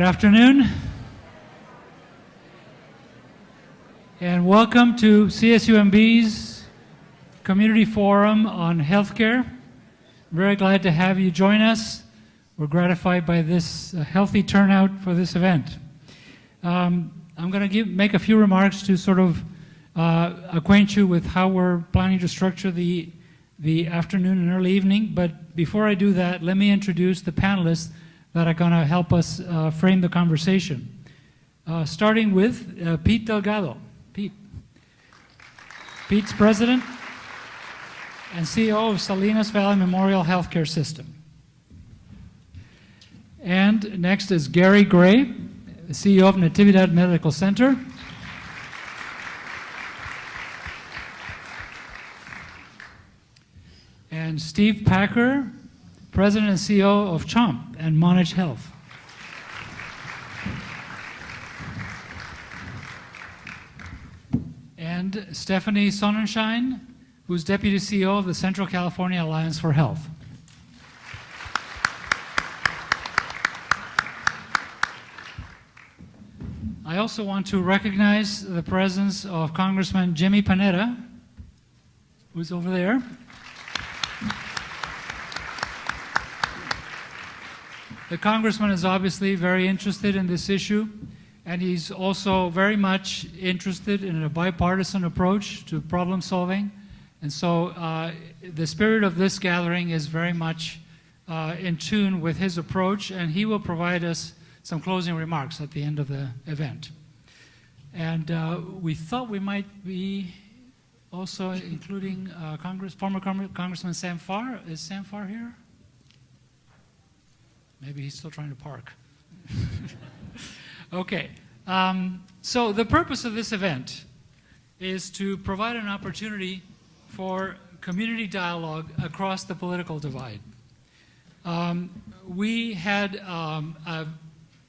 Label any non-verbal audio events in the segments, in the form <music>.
Good afternoon. And welcome to CSUMB's Community Forum on Healthcare. I'm Very glad to have you join us. We're gratified by this uh, healthy turnout for this event. Um, I'm going to make a few remarks to sort of uh, acquaint you with how we're planning to structure the, the afternoon and early evening. But before I do that, let me introduce the panelists that are going to help us uh, frame the conversation. Uh, starting with uh, Pete Delgado. Pete. Pete's president and CEO of Salinas Valley Memorial Healthcare System. And next is Gary Gray, CEO of Natividad Medical Center. And Steve Packer, President and CEO of CHOMP and Montage Health. And Stephanie Sonnenschein, who's Deputy CEO of the Central California Alliance for Health. I also want to recognize the presence of Congressman Jimmy Panetta, who's over there. The congressman is obviously very interested in this issue, and he's also very much interested in a bipartisan approach to problem solving. And so uh, the spirit of this gathering is very much uh, in tune with his approach, and he will provide us some closing remarks at the end of the event. And uh, we thought we might be also including uh, Congress, former Congressman Sam Farr. Is Sam Farr here? Maybe he's still trying to park. <laughs> okay. Um, so the purpose of this event is to provide an opportunity for community dialogue across the political divide. Um, we had um, a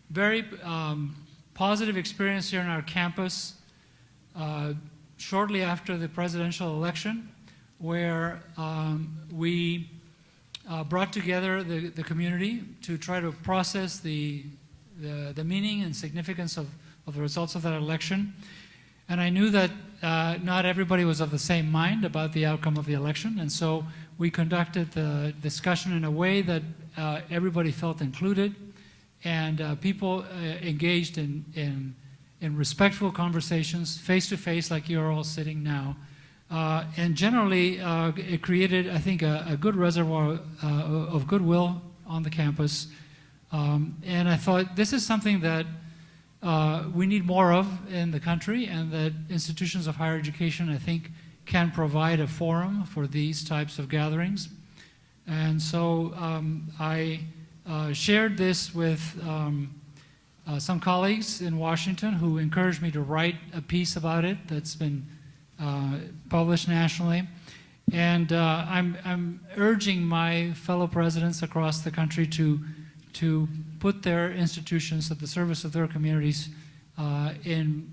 very um, positive experience here on our campus uh, shortly after the presidential election where um, we uh, brought together the, the community to try to process the, the, the, meaning and significance of, of the results of that election. And I knew that uh, not everybody was of the same mind about the outcome of the election, and so we conducted the discussion in a way that uh, everybody felt included, and uh, people uh, engaged in, in, in respectful conversations, face-to-face, -face, like you're all sitting now, uh, and generally, uh, it created, I think, a, a good reservoir uh, of goodwill on the campus. Um, and I thought this is something that uh, we need more of in the country and that institutions of higher education, I think, can provide a forum for these types of gatherings. And so um, I uh, shared this with um, uh, some colleagues in Washington who encouraged me to write a piece about it that's been published nationally. And uh, I'm, I'm urging my fellow presidents across the country to, to put their institutions at the service of their communities uh, in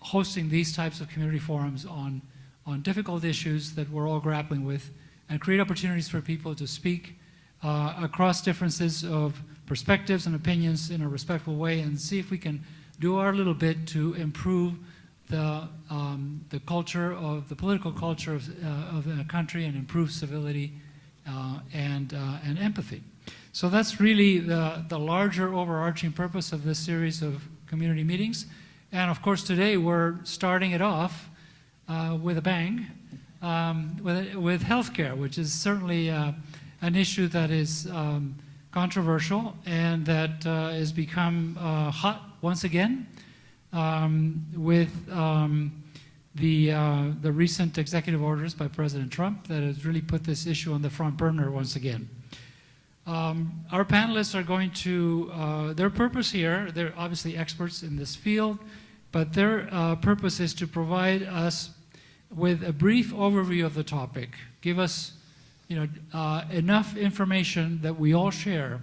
hosting these types of community forums on, on difficult issues that we're all grappling with and create opportunities for people to speak uh, across differences of perspectives and opinions in a respectful way and see if we can do our little bit to improve the, um, the culture of the political culture of, uh, of the country and improve civility uh, and, uh, and empathy. So that's really the, the larger overarching purpose of this series of community meetings. And of course today we're starting it off uh, with a bang um, with, with healthcare, which is certainly uh, an issue that is um, controversial and that uh, has become hot once again um, with um, the, uh, the recent executive orders by President Trump that has really put this issue on the front burner once again. Um, our panelists are going to, uh, their purpose here, they're obviously experts in this field, but their uh, purpose is to provide us with a brief overview of the topic, give us you know, uh, enough information that we all share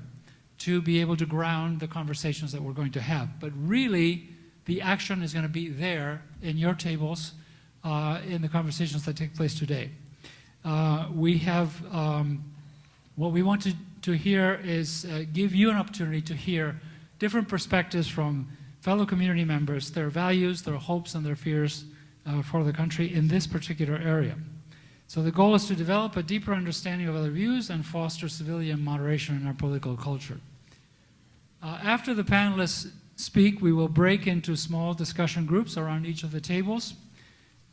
to be able to ground the conversations that we're going to have. But really, the action is going to be there in your tables uh, in the conversations that take place today. Uh, we have, um, what we want to, to hear is uh, give you an opportunity to hear different perspectives from fellow community members, their values, their hopes, and their fears uh, for the country in this particular area. So the goal is to develop a deeper understanding of other views and foster civilian moderation in our political culture. Uh, after the panelists speak, we will break into small discussion groups around each of the tables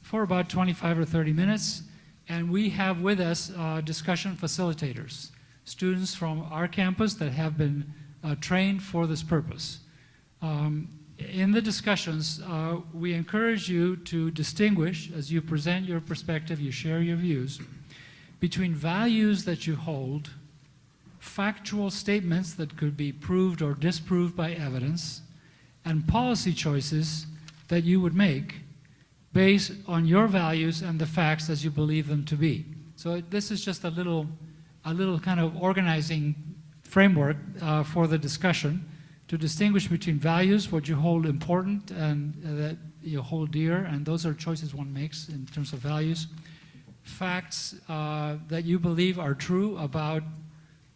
for about 25 or 30 minutes. And we have with us uh, discussion facilitators, students from our campus that have been uh, trained for this purpose. Um, in the discussions, uh, we encourage you to distinguish, as you present your perspective, you share your views, between values that you hold, factual statements that could be proved or disproved by evidence, and policy choices that you would make based on your values and the facts as you believe them to be. So this is just a little, a little kind of organizing framework uh, for the discussion to distinguish between values, what you hold important and uh, that you hold dear, and those are choices one makes in terms of values. Facts uh, that you believe are true about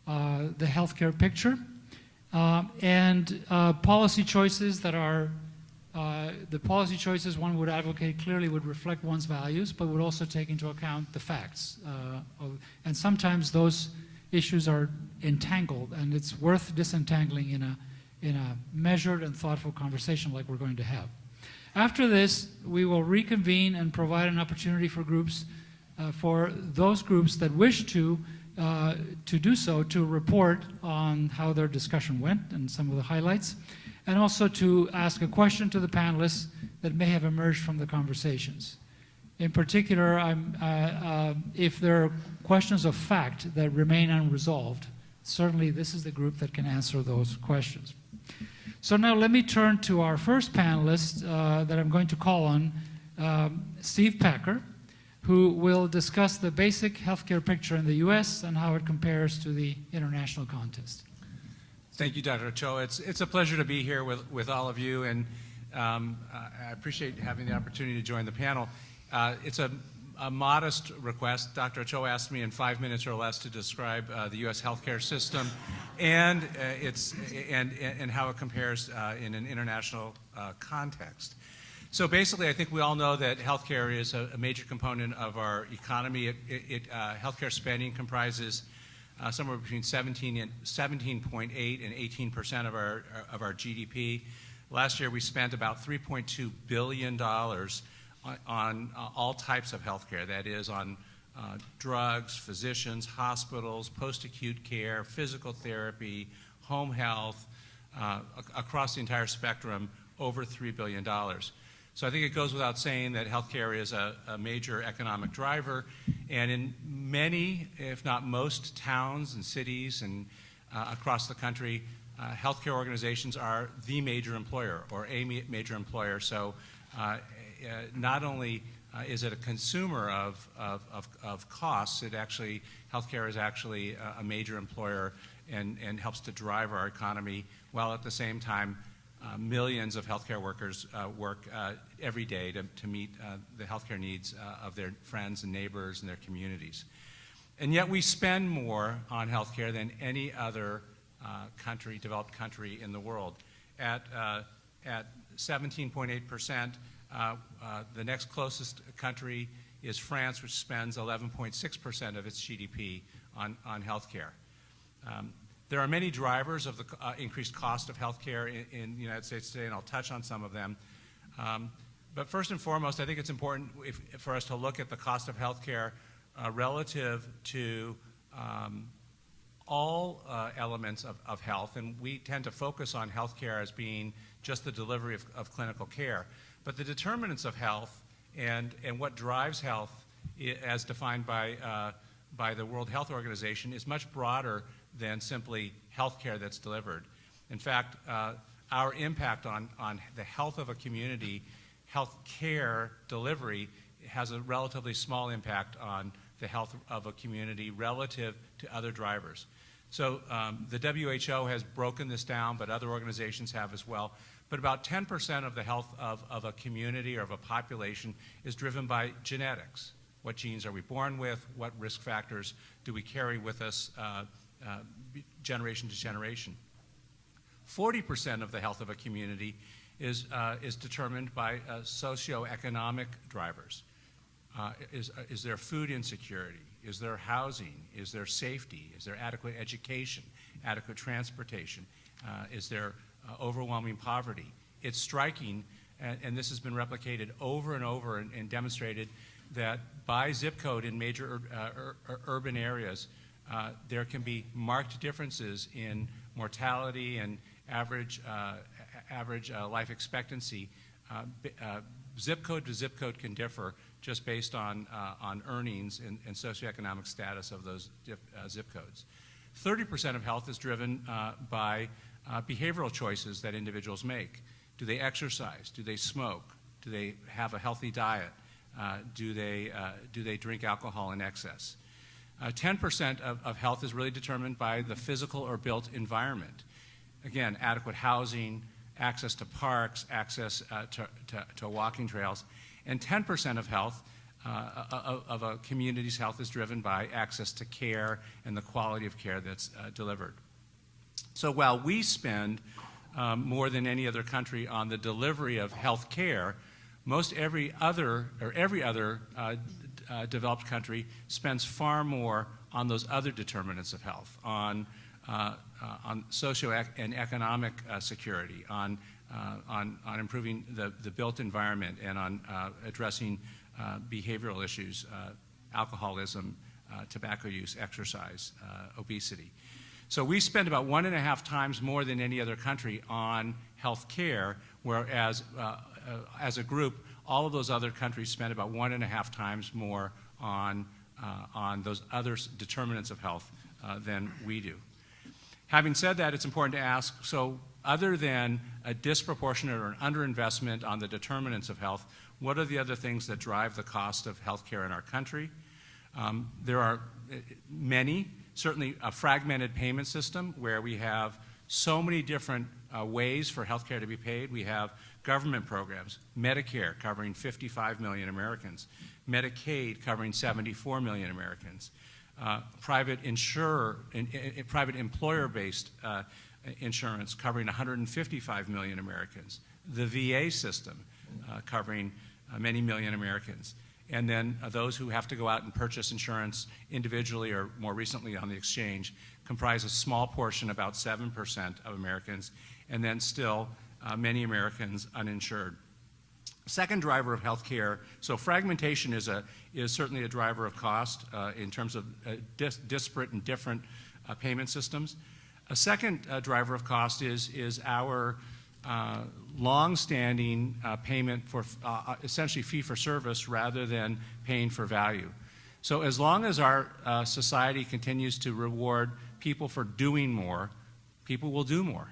uh, the healthcare picture, uh, and uh, policy choices that are uh, the policy choices one would advocate clearly would reflect one's values, but would also take into account the facts. Of, and sometimes those issues are entangled, and it's worth disentangling in a in a measured and thoughtful conversation like we're going to have. After this, we will reconvene and provide an opportunity for groups, uh, for those groups that wish to, uh, to do so, to report on how their discussion went and some of the highlights, and also to ask a question to the panelists that may have emerged from the conversations. In particular, uh, uh, if there are questions of fact that remain unresolved, certainly this is the group that can answer those questions. So now let me turn to our first panelist uh, that I'm going to call on, um, Steve Packer, who will discuss the basic healthcare picture in the U.S. and how it compares to the international contest. Thank you, Dr. Ochoa. It's, it's a pleasure to be here with, with all of you, and um, I appreciate having the opportunity to join the panel. Uh, it's a, a, modest request. Dr. Ochoa asked me in five minutes or less to describe uh, the U.S. healthcare system and, uh, it's, and, and how it compares uh, in an international uh, context. So basically, I think we all know that healthcare is a, a major component of our economy. It, it, uh, healthcare spending comprises uh, somewhere between 17 and 17.8 and 18 percent of our of our GDP. Last year, we spent about 3.2 billion dollars on, on uh, all types of healthcare. That is, on uh, drugs, physicians, hospitals, post-acute care, physical therapy, home health, uh, across the entire spectrum, over $3 billion. So I think it goes without saying that healthcare is a, a, major economic driver, and in many, if not most, towns and cities and uh, across the country, uh, healthcare organizations are the major employer or a major employer. So uh, uh not only uh, is it a consumer of, of, of, of, costs? It actually, healthcare is actually a, a, major employer and, and helps to drive our economy, while at the same time, uh, millions of healthcare workers uh, work uh, every day to, to meet uh, the healthcare needs uh, of their friends and neighbors and their communities. And yet we spend more on healthcare than any other country, developed country in the world. At, at 17.8 percent, uh, uh, the next closest country is France, which spends 11.6% of its GDP on, on healthcare. Um, there are many drivers of the uh, increased cost of healthcare in, in, the United States today, and I'll touch on some of them. Um, but first and foremost, I think it's important if, for us to look at the cost of healthcare uh, relative to um, all uh, elements of, of, health, and we tend to focus on healthcare as being just the delivery of, of clinical care. But the determinants of health and, and what drives health as defined by, uh, by the World Health Organization is much broader than simply health care that's delivered. In fact, uh, our impact on, on the health of a community, health care delivery, has a relatively small impact on the health of a community relative to other drivers. So um, the WHO has broken this down, but other organizations have as well but about 10% of the health of, of a community or of a population is driven by genetics. What genes are we born with? What risk factors do we carry with us uh, uh, generation to generation? 40% of the health of a community is, uh, is determined by uh, socioeconomic drivers. Uh, is, uh, is there food insecurity? Is there housing? Is there safety? Is there adequate education? Adequate transportation? Uh, is there uh, overwhelming poverty? It's striking, and, and, this has been replicated over and over and, and demonstrated that by zip code in major ur urban areas, uh, there can be marked differences in mortality and average, uh, average life expectancy. zip code to zip code can differ, just based on, uh, on earnings and, and, socioeconomic status of those dip, uh, zip codes. 30% of health is driven uh, by uh, behavioral choices that individuals make. Do they exercise? Do they smoke? Do they have a healthy diet? Uh, do, they, uh, do they drink alcohol in excess? 10% of, of health is really determined by the physical or built environment. Again, adequate housing, access to parks, access to, to, to walking trails, and 10% of health, uh, of, of, a community's health is driven by access to care and the quality of care that's uh, delivered. So while we spend um, more than any other country on the delivery of health care, most every other, or every other uh, uh developed country spends far more on those other determinants of health, on, uh, uh, on socio and economic security, on uh, on, on improving the, the built environment and on uh, addressing uh, behavioral issues, alcoholism, tobacco use, exercise, obesity. So we spend about one and a half times more than any other country on health care, whereas uh, uh, as a group, all of those other countries spend about one and a half times more on, uh, on those other determinants of health than we do. Having said that, it's important to ask, so other than a disproportionate or an underinvestment on the determinants of health, what are the other things that drive the cost of healthcare in our country? Um, there are uh, many, certainly a fragmented payment system where we have so many different uh, ways for healthcare to be paid. We have government programs, Medicare covering 55 million Americans, Medicaid covering 74 million Americans, uh, private insurer, in, in, private employer-based uh, insurance covering 155 million Americans, the VA system uh, covering uh, many million Americans, and then uh, those who have to go out and purchase insurance individually or more recently on the exchange comprise a small portion, about 7% of Americans, and then still uh, many Americans uninsured. Second driver of health care, so fragmentation is, a, is certainly a driver of cost uh, in terms of uh, dis disparate and different payment systems. A second uh, driver of cost is, is our uh, long-standing uh, payment for uh, uh, essentially fee for service rather than paying for value. So as long as our uh, society continues to reward people for doing more, people will do more.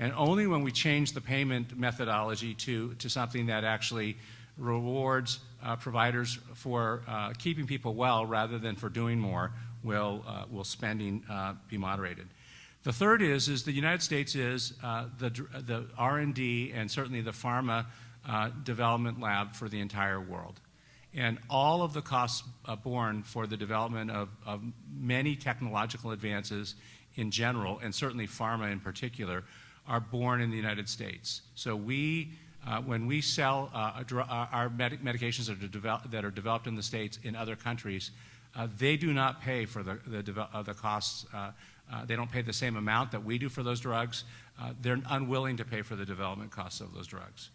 And only when we change the payment methodology to, to something that actually rewards providers for keeping people well rather than for doing more will, will spending be moderated. The third is, is the United States is uh, the, the R&D and certainly the pharma uh, development lab for the entire world. And all of the costs uh, borne for the development of, of, many technological advances in general, and certainly pharma in particular, are born in the United States. So we, uh, when we sell uh, uh, our med medications that are, that are, developed in the States in other countries, they do not pay for the, the, the costs uh, they don't pay the same amount that we do for those drugs. Uh, they're unwilling to pay for the development costs of those drugs.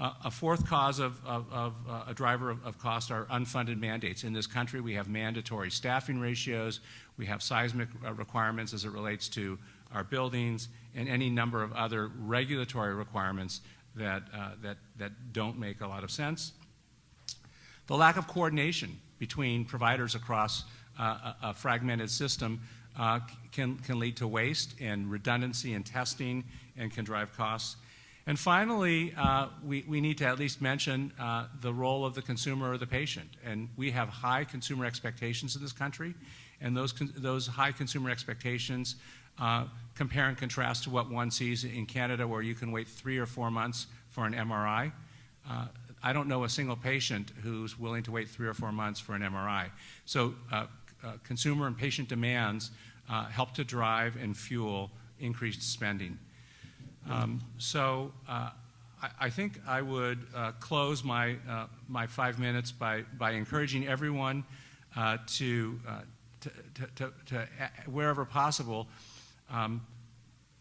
Uh, a fourth cause of, of, of uh, a driver of, of, cost are unfunded mandates. In this country, we have mandatory staffing ratios, we have seismic uh, requirements as it relates to our buildings, and any number of other regulatory requirements that, uh, that, that don't make a lot of sense. The lack of coordination between providers across a, a fragmented system uh, can, can lead to waste and redundancy in testing and can drive costs. And finally, uh, we, we need to at least mention uh, the role of the consumer or the patient. And we have high consumer expectations in this country, and those, those high consumer expectations uh, compare and contrast to what one sees in Canada where you can wait three or four months for an MRI. Uh, I don't know a single patient who's willing to wait three or four months for an MRI. So uh, uh, consumer and patient demands uh, help to drive and fuel increased spending. Um, So I I think I would close my, my five minutes by, by encouraging everyone to, to, to- to, to, wherever possible, um,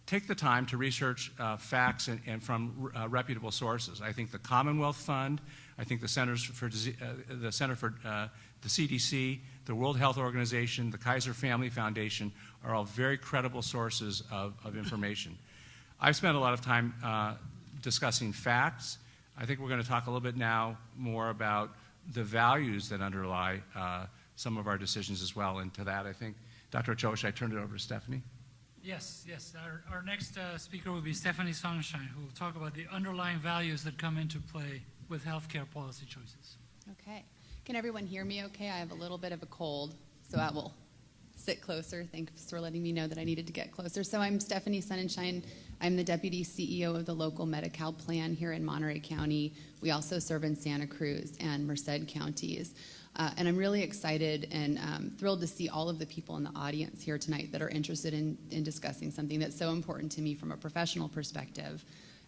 take the time to research uh, facts and, and from uh, reputable sources. I think the Commonwealth Fund, I think the Centers for Dise- uh, the Center for uh, the CDC, the World Health Organization, the Kaiser Family Foundation are all very credible sources of, of information. <laughs> I've spent a lot of time uh, discussing facts. I think we're going to talk a little bit now more about the values that underlie uh, some of our decisions as well. And to that, I think, Dr. Ochoa, should I turn it over to Stephanie? Yes, yes. Our, our next uh, speaker will be Stephanie Sonnenschein, who will talk about the underlying values that come into play with healthcare policy choices. Okay. Can everyone hear me okay? I have a little bit of a cold, so I will sit closer. Thanks for letting me know that I needed to get closer. So I'm Stephanie Sonnenschein. I'm the Deputy CEO of the local Medi-Cal plan here in Monterey County. We also serve in Santa Cruz and Merced counties. Uh, and I'm really excited and um, thrilled to see all of the people in the audience here tonight that are interested in, in discussing something that's so important to me from a professional perspective.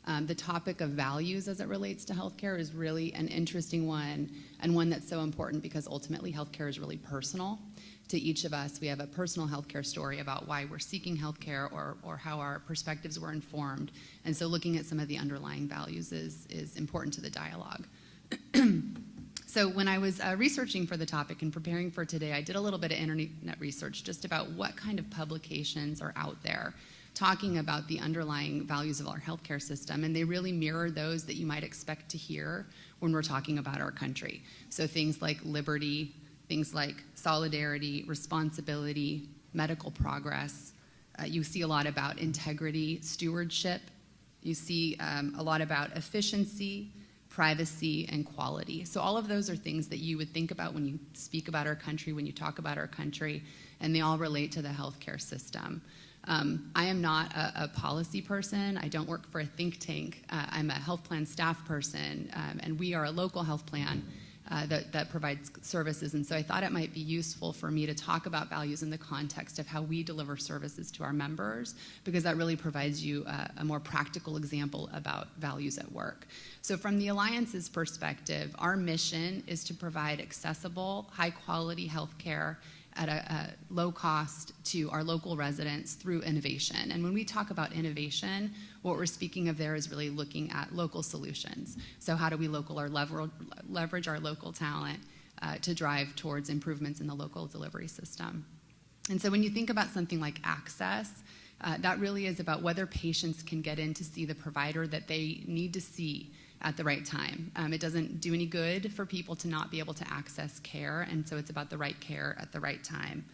Um, the topic of values as it relates to healthcare is really an interesting one and one that's so important because ultimately healthcare is really personal to each of us. We have a personal healthcare story about why we're seeking healthcare or, or how our perspectives were informed. And so looking at some of the underlying values is, is important to the dialogue. <clears throat> So when I was uh, researching for the topic and preparing for today, I did a little bit of internet research just about what kind of publications are out there talking about the underlying values of our healthcare system, and they really mirror those that you might expect to hear when we're talking about our country. So things like liberty, things like solidarity, responsibility, medical progress. Uh, you see a lot about integrity, stewardship. You see um, a lot about efficiency, privacy, and quality. So, all of those are things that you would think about when you speak about our country, when you talk about our country, and they all relate to the healthcare system. Um, I am not a, a, policy person. I don't work for a think tank. Uh, I'm a health plan staff person, um, and we are a local health plan. Uh, that, that, provides services. And so I thought it might be useful for me to talk about values in the context of how we deliver services to our members, because that really provides you a, a more practical example about values at work. So, from the Alliance's perspective, our mission is to provide accessible, high quality health care at a, a, low cost to our local residents through innovation. And when we talk about innovation, what we're speaking of there is really looking at local solutions. So how do we local our lever, leverage our local talent uh, to drive towards improvements in the local delivery system? And so when you think about something like access, uh, that really is about whether patients can get in to see the provider that they need to see at the right time. Um, it doesn't do any good for people to not be able to access care, and so it's about the right care at the right time.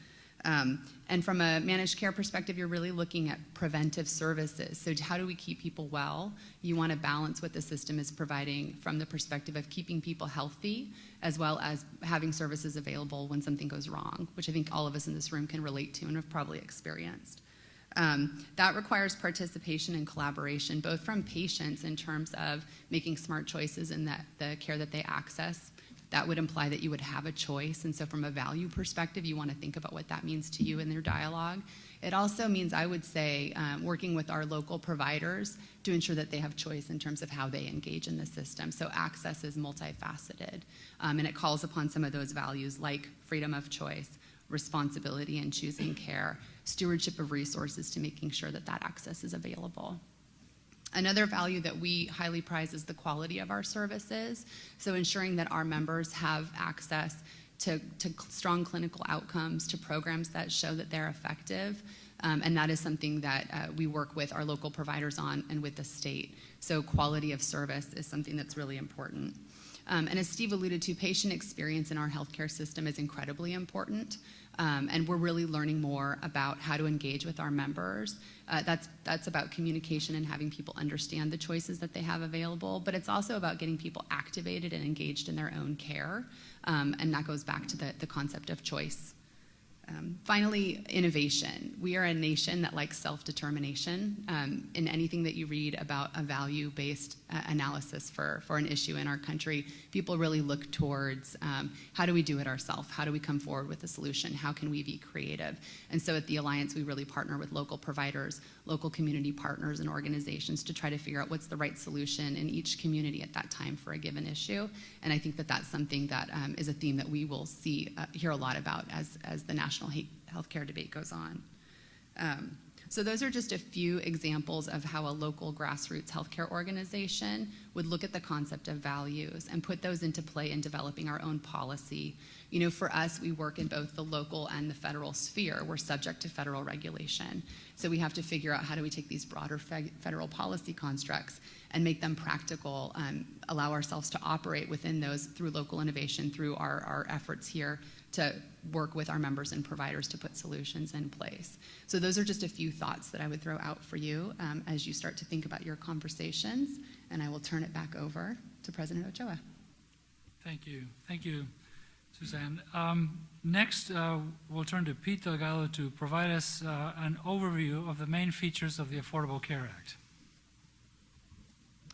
Um, and from a managed care perspective, you're really looking at preventive services. So, how do we keep people well? You want to balance what the system is providing from the perspective of keeping people healthy, as well as having services available when something goes wrong, which I think all of us in this room can relate to and have probably experienced. Um, that requires participation and collaboration, both from patients in terms of making smart choices in that, the care that they access. That would imply that you would have a choice. And so, from a value perspective, you want to think about what that means to you in their dialogue. It also means, I would say, um, working with our local providers to ensure that they have choice in terms of how they engage in the system. So, access is multifaceted, um, and it calls upon some of those values like freedom of choice, responsibility in choosing care, stewardship of resources to making sure that that access is available. Another value that we highly prize is the quality of our services. So, ensuring that our members have access to, to strong clinical outcomes, to programs that show that they're effective. Um, and that is something that uh, we work with our local providers on and with the state. So, quality of service is something that's really important. Um, and as Steve alluded to, patient experience in our healthcare system is incredibly important. Um, and we're really learning more about how to engage with our members. Uh, that's, that's about communication and having people understand the choices that they have available, but it's also about getting people activated and engaged in their own care. Um, and that goes back to the, the concept of choice. Um, finally, innovation. We are a nation that likes self determination. Um, in anything that you read about a value based uh, analysis for, for an issue in our country, people really look towards um, how do we do it ourselves? How do we come forward with a solution? How can we be creative? And so at the Alliance, we really partner with local providers, local community partners, and organizations to try to figure out what's the right solution in each community at that time for a given issue. And I think that that's something that um, is a theme that we will see, uh, hear a lot about as, as the national healthcare debate goes on. Um, so those are just a few examples of how a local grassroots healthcare organization would look at the concept of values and put those into play in developing our own policy. You know, for us, we work in both the local and the federal sphere. We're subject to federal regulation. So we have to figure out how do we take these broader fe- federal policy constructs and make them practical, um, allow ourselves to operate within those through local innovation, through our, our efforts here to work with our members and providers to put solutions in place. So those are just a few thoughts that I would throw out for you um, as you start to think about your conversations. And I will turn it back over to President Ochoa. Thank you. Thank you, Suzanne. Um, next, uh, we'll turn to Pete Delgado to provide us uh, an overview of the main features of the Affordable Care Act.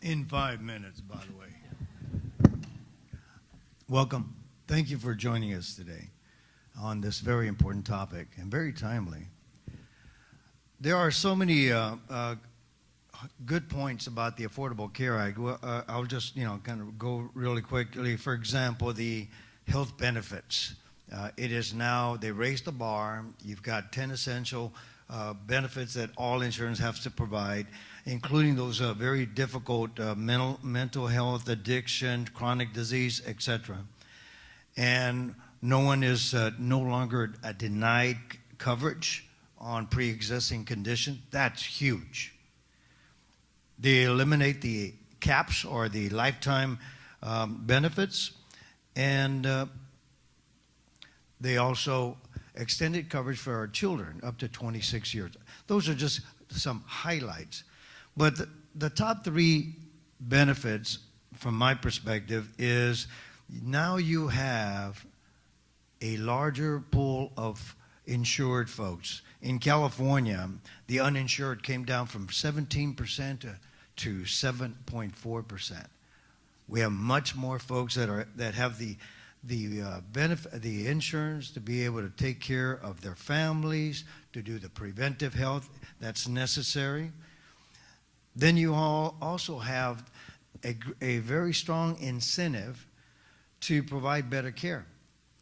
In five minutes, by the way. Welcome. Thank you for joining us today on this very important topic and very timely. There are so many uh, uh, good points about the Affordable Care Act. Well, uh, I'll just, you know, kind of go really quickly. For example, the health benefits. Uh, it is now, they raised the bar. You've got 10 essential uh, benefits that all insurance has to provide, including those uh, very difficult uh, mental, mental health, addiction, chronic disease, etc. And no one is uh, no longer uh, denied coverage on pre-existing conditions. That's huge. They eliminate the caps or the lifetime um, benefits, and uh, they also extended coverage for our children up to 26 years. Those are just some highlights. But the, the top three benefits, from my perspective, is now you have a larger pool of insured folks. In California, the uninsured came down from 17% to, to 7.4%. We have much more folks that are that have the the uh, benefit, the insurance to be able to take care of their families, to do the preventive health that's necessary. Then you all also have a, a very strong incentive to provide better care,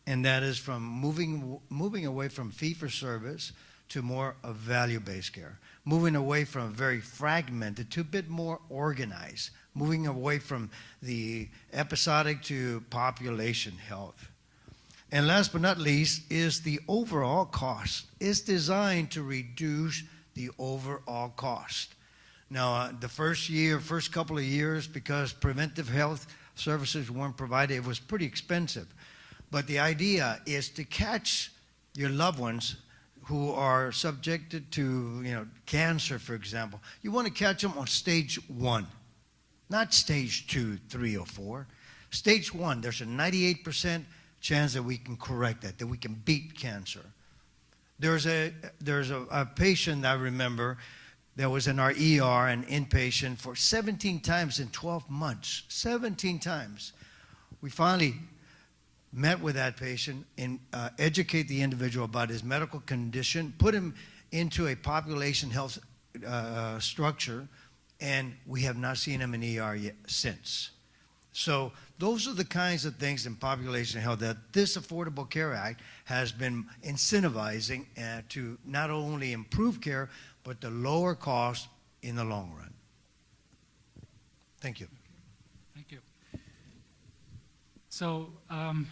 and that is from moving moving away from fee for service to more of value based care, moving away from very fragmented to a bit more organized, moving away from the episodic to population health. And last but not least is the overall cost. It's designed to reduce the overall cost. Now, uh, the first year, first couple of years, because preventive health services weren't provided, it was pretty expensive. But the idea is to catch your loved ones who are subjected to, you know, cancer, for example. You want to catch them on stage one, not stage two, three, or four. Stage one, there's a 98% chance that we can correct that, that we can beat cancer. There's a there's a, a patient I remember that was in our ER, an inpatient, for 17 times in 12 months. 17 times. We finally met with that patient and uh, educate the individual about his medical condition, put him into a population health uh, structure, and we have not seen him in ER yet since. So those are the kinds of things in population health that this Affordable Care Act has been incentivizing uh, to not only improve care, but to lower cost in the long run. Thank you. Thank you. So, um,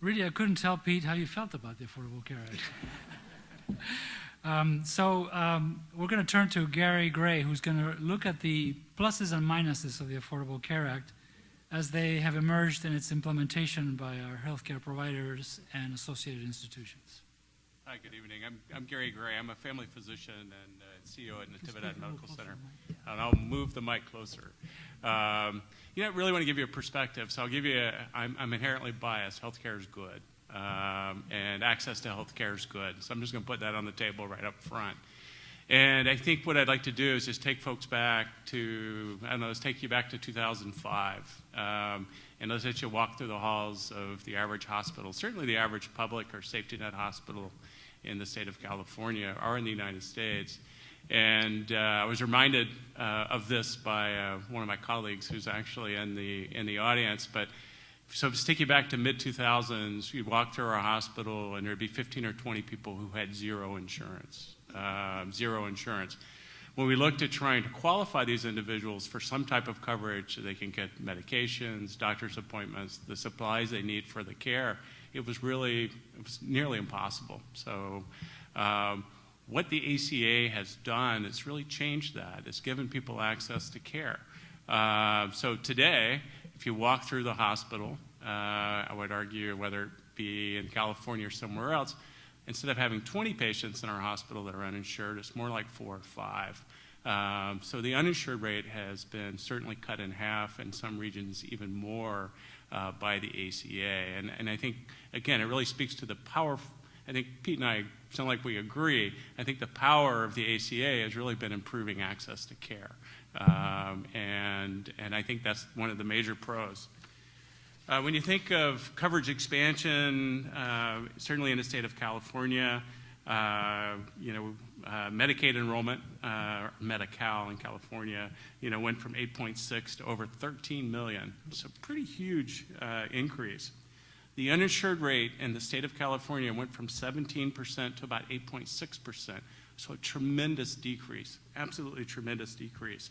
really, I couldn't tell Pete how you felt about the Affordable Care Act. <laughs> um, so, um, we're going to turn to Gary Gray, who's going to look at the pluses and minuses of the Affordable Care Act as they have emerged in its implementation by our healthcare providers and associated institutions. Hi, good evening. I'm, I'm Gary Gray. I'm a family physician and uh, CEO at Natividad Medical Center. And I'll move the mic closer. Um, you know, I really want to give you a perspective. So I'll give you, a, I'm, I'm inherently biased. Healthcare is good. Um, and access to health care is good. So I'm just going to put that on the table right up front. And I think what I'd like to do is just take folks back to, I don't know, let's take you back to 2005. Um, and let's let you walk through the halls of the average hospital, certainly the average public or safety net hospital in the state of California or in the United States. And uh, I was reminded uh, of this by uh, one of my colleagues who's actually in the, in the audience. But so to take you back to mid 2000s, you'd walk through our hospital and there'd be 15 or 20 people who had zero insurance, uh, zero insurance. When we looked at trying to qualify these individuals for some type of coverage so they can get medications, doctor's appointments, the supplies they need for the care, it was really, it was nearly impossible. So um, what the ACA has done, it's really changed that. It's given people access to care. Uh, so today, if you walk through the hospital, uh, I would argue whether it be in California or somewhere else, instead of having 20 patients in our hospital that are uninsured, it's more like four or five. Um, so the uninsured rate has been certainly cut in half, in some regions even more uh, by the ACA. And, and I think, again, it really speaks to the power. I think Pete and I sound like we agree. I think the power of the ACA has really been improving access to care. Um, and, and I think that's one of the major pros. Uh, when you think of coverage expansion, uh, certainly in the state of California, uh, you know, uh, Medicaid enrollment, uh, Medi-Cal in California, you know, went from 8.6 to over 13 million. A pretty huge uh, increase. The uninsured rate in the state of California went from 17% to about 8.6%. So a tremendous decrease, absolutely tremendous decrease.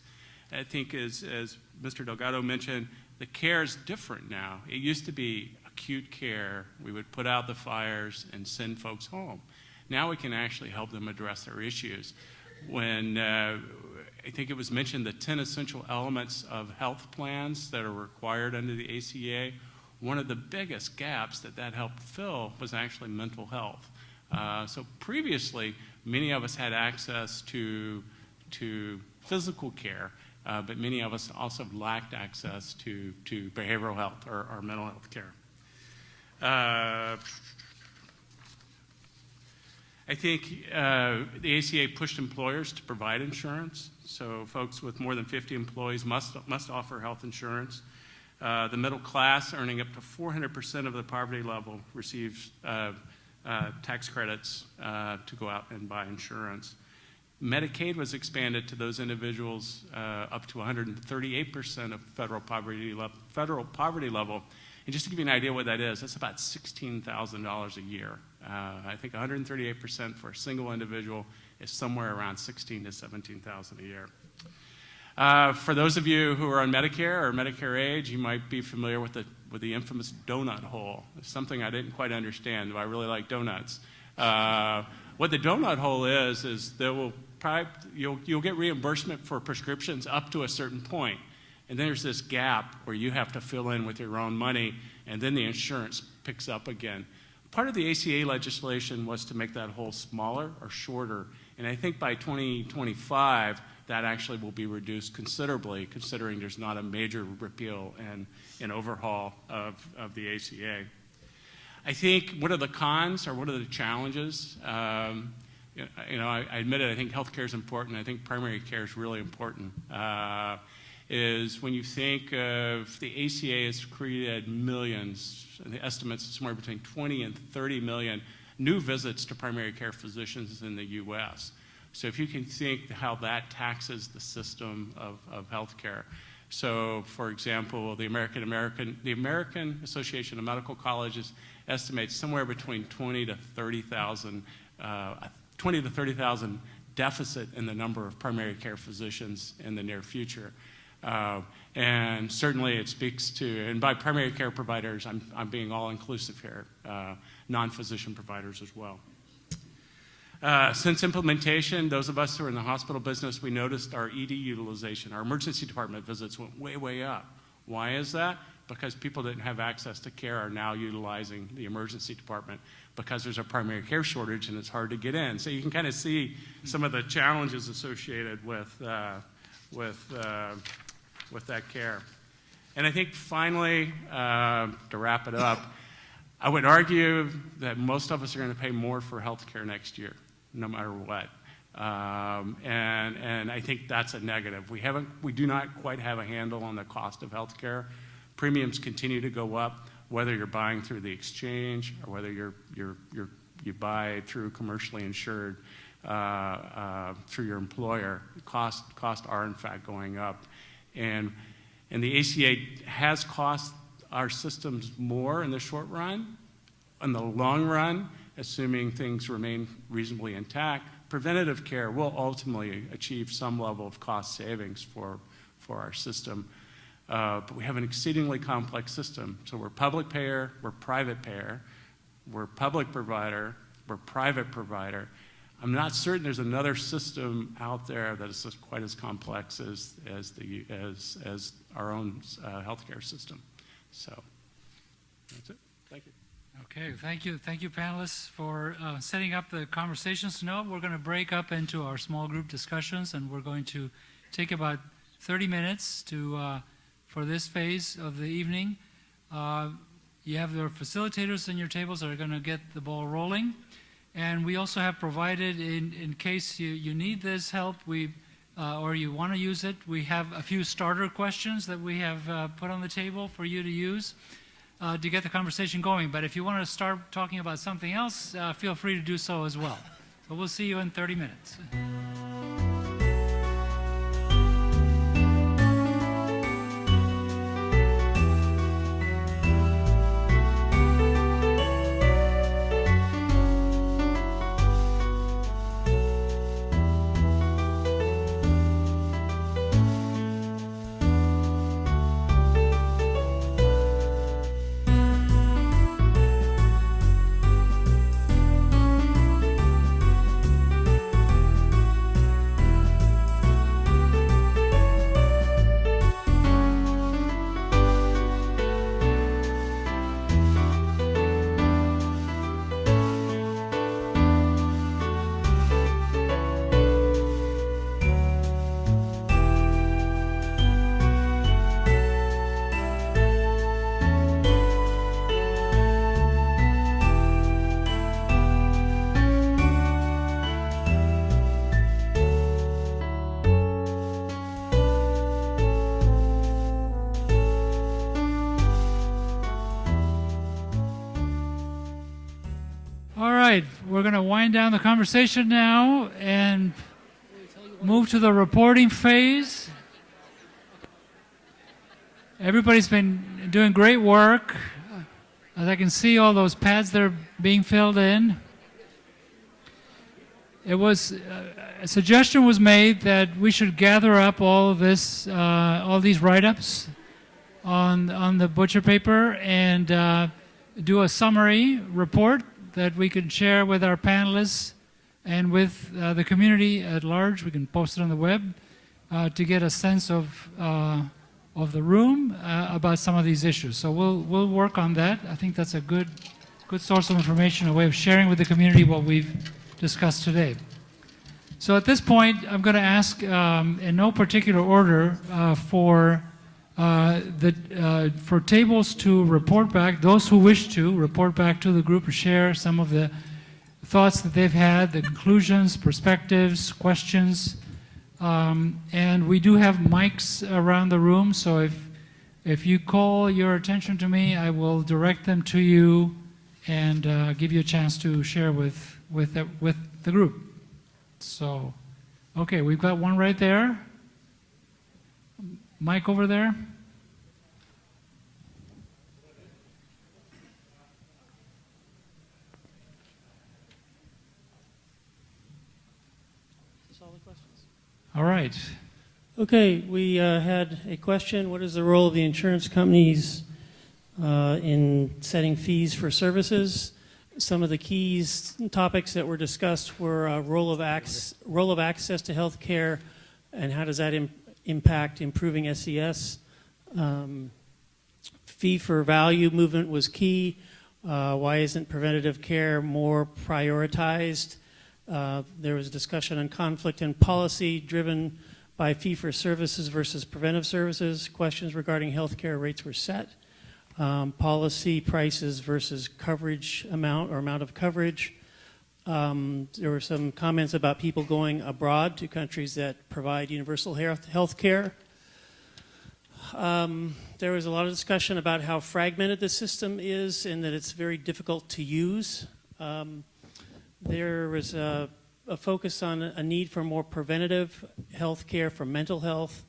I think as, as Mr. Delgado mentioned, the care is different now. It used to be acute care. We would put out the fires and send folks home. Now we can actually help them address their issues. When uh, I think it was mentioned the 10 essential elements of health plans that are required under the ACA, one of the biggest gaps that that helped fill was actually mental health. Uh, so previously, many of us had access to, to physical care, uh, but many of us also lacked access to, to behavioral health or, or mental health care. Uh, I think uh, the ACA pushed employers to provide insurance. So folks with more than 50 employees must, must offer health insurance. Uh, the middle class, earning up to 400% of the poverty level, receives uh, tax credits uh, to go out and buy insurance. Medicaid was expanded to those individuals uh, up to 138% of federal poverty, federal poverty level. And just to give you an idea what that is, that's about $16,000 a year. Uh, I think 138% for a single individual is somewhere around 16 to 17,000 a year. Uh, for those of you who are on Medicare or Medicare age, you might be familiar with the, with the infamous donut hole. It's something I didn't quite understand, but I really like donuts. Uh, what the donut hole is, is there will probably, you'll, you'll get reimbursement for prescriptions up to a certain point. And there's this gap where you have to fill in with your own money, and then the insurance picks up again. Part of the ACA legislation was to make that hole smaller or shorter. And I think by 2025, that actually will be reduced considerably, considering there's not a major repeal and, and overhaul of, of the ACA. I think what are the cons or what are the challenges? Um, you know, I, I admit it, I think healthcare is important. I think primary care is really important. Uh, is when you think of the ACA has created millions, the estimates somewhere between 20 and 30 million new visits to primary care physicians in the U.S. So if you can think how that taxes the system of, of healthcare. So, for example, the American, American, the American Association of Medical Colleges estimates somewhere between 20 to 30,000, uh, 20 to 30,000 deficit in the number of primary care physicians in the near future. Uh, and certainly it speaks to, and by primary care providers, I'm, I'm being all inclusive here, uh, non physician providers as well. Uh, since implementation, those of us who are in the hospital business, we noticed our ED utilization, our emergency department visits went way, way up. Why is that? Because people didn't have access to care are now utilizing the emergency department because there's a primary care shortage and it's hard to get in. So you can kind of see some of the challenges associated with, uh, with, uh, with that care. And I think finally, uh, to wrap it up, I would argue that most of us are going to pay more for health care next year, no matter what. Um, and, and I think that's a negative. We haven't, we do not quite have a handle on the cost of healthcare. Premiums continue to go up, whether you're buying through the exchange or whether you're, you're, you're, you buy through commercially insured uh, uh, through your employer. Cost, costs are in fact going up. And, and the ACA has cost our systems more in the short run. In the long run, assuming things remain reasonably intact, preventative care will ultimately achieve some level of cost savings for, for our system. Uh, but we have an exceedingly complex system. So we're public payer, we're private payer, we're public provider, we're private provider. I'm not certain there's another system out there that is quite as complex as, as, the, as, as our own uh, healthcare system. So that's it. Okay, thank you, thank you panelists for uh, setting up the conversations. Now we're going to break up into our small group discussions and we're going to take about 30 minutes to, uh, for this phase of the evening. Uh, you have your facilitators on your tables that are going to get the ball rolling. And we also have provided, in, in case you, you need this help, we, uh, or you want to use it, we have a few starter questions that we have uh, put on the table for you to use uh, to get the conversation going. But if you want to start talking about something else, uh, feel free to do so as well. So we'll see you in 30 minutes. We're going to wind down the conversation now and move to the reporting phase. Everybody's been doing great work. As I can see, all those pads that are being filled in. It was uh, a suggestion was made that we should gather up all of this, uh, all these write-ups on on the butcher paper and uh, do a summary report that we can share with our panelists and with uh, the community at large. We can post it on the web uh, to get a sense of uh, of the room uh, about some of these issues. So we'll we'll work on that. I think that's a good good source of information, a way of sharing with the community what we've discussed today. So at this point, I'm going to ask, um, in no particular order, uh, for uh, uh, for tables to report back, those who wish to report back to the group or share some of the thoughts that they've had, the conclusions, perspectives, questions. Um, and we do have mics around the room, so if, if you call your attention to me, I will direct them to you and uh, give you a chance to share with, with, the, with the group. So, okay, we've got one right there. Mike over there. All right. Okay, we uh, had a question. What is the role of the insurance companies uh, in setting fees for services? Some of the keys topics that were discussed were uh, role of ac- role of access to health care, and how does that Im- impact improving SES? Um, fee for value movement was key. Uh, why isn't preventative care more prioritized? Uh, there was discussion on conflict and policy driven by fee for services versus preventive services. Questions regarding healthcare rates were set. um, policy prices versus coverage amount or amount of coverage. Um, there were some comments about people going abroad to countries that provide universal health care. Um, there was a lot of discussion about how fragmented the system is and that it's very difficult to use. Um, there was a, a, focus on a need for more preventative health care for mental health.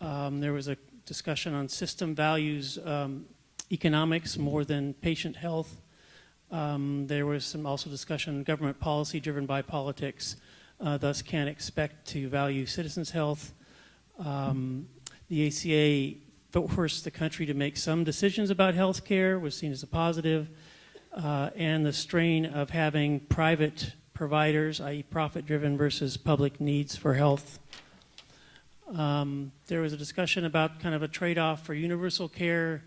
Um, there was a discussion on system values, um, economics more than patient health. Um, there was some also discussion on government policy driven by politics, uh, thus can't expect to value citizens' health. Um, the ACA forced the country to make some decisions about health care, was seen as a positive, uh, and the strain of having private providers, i.e. profit-driven versus public needs for health. Um, there was a discussion about kind of a trade-off for universal care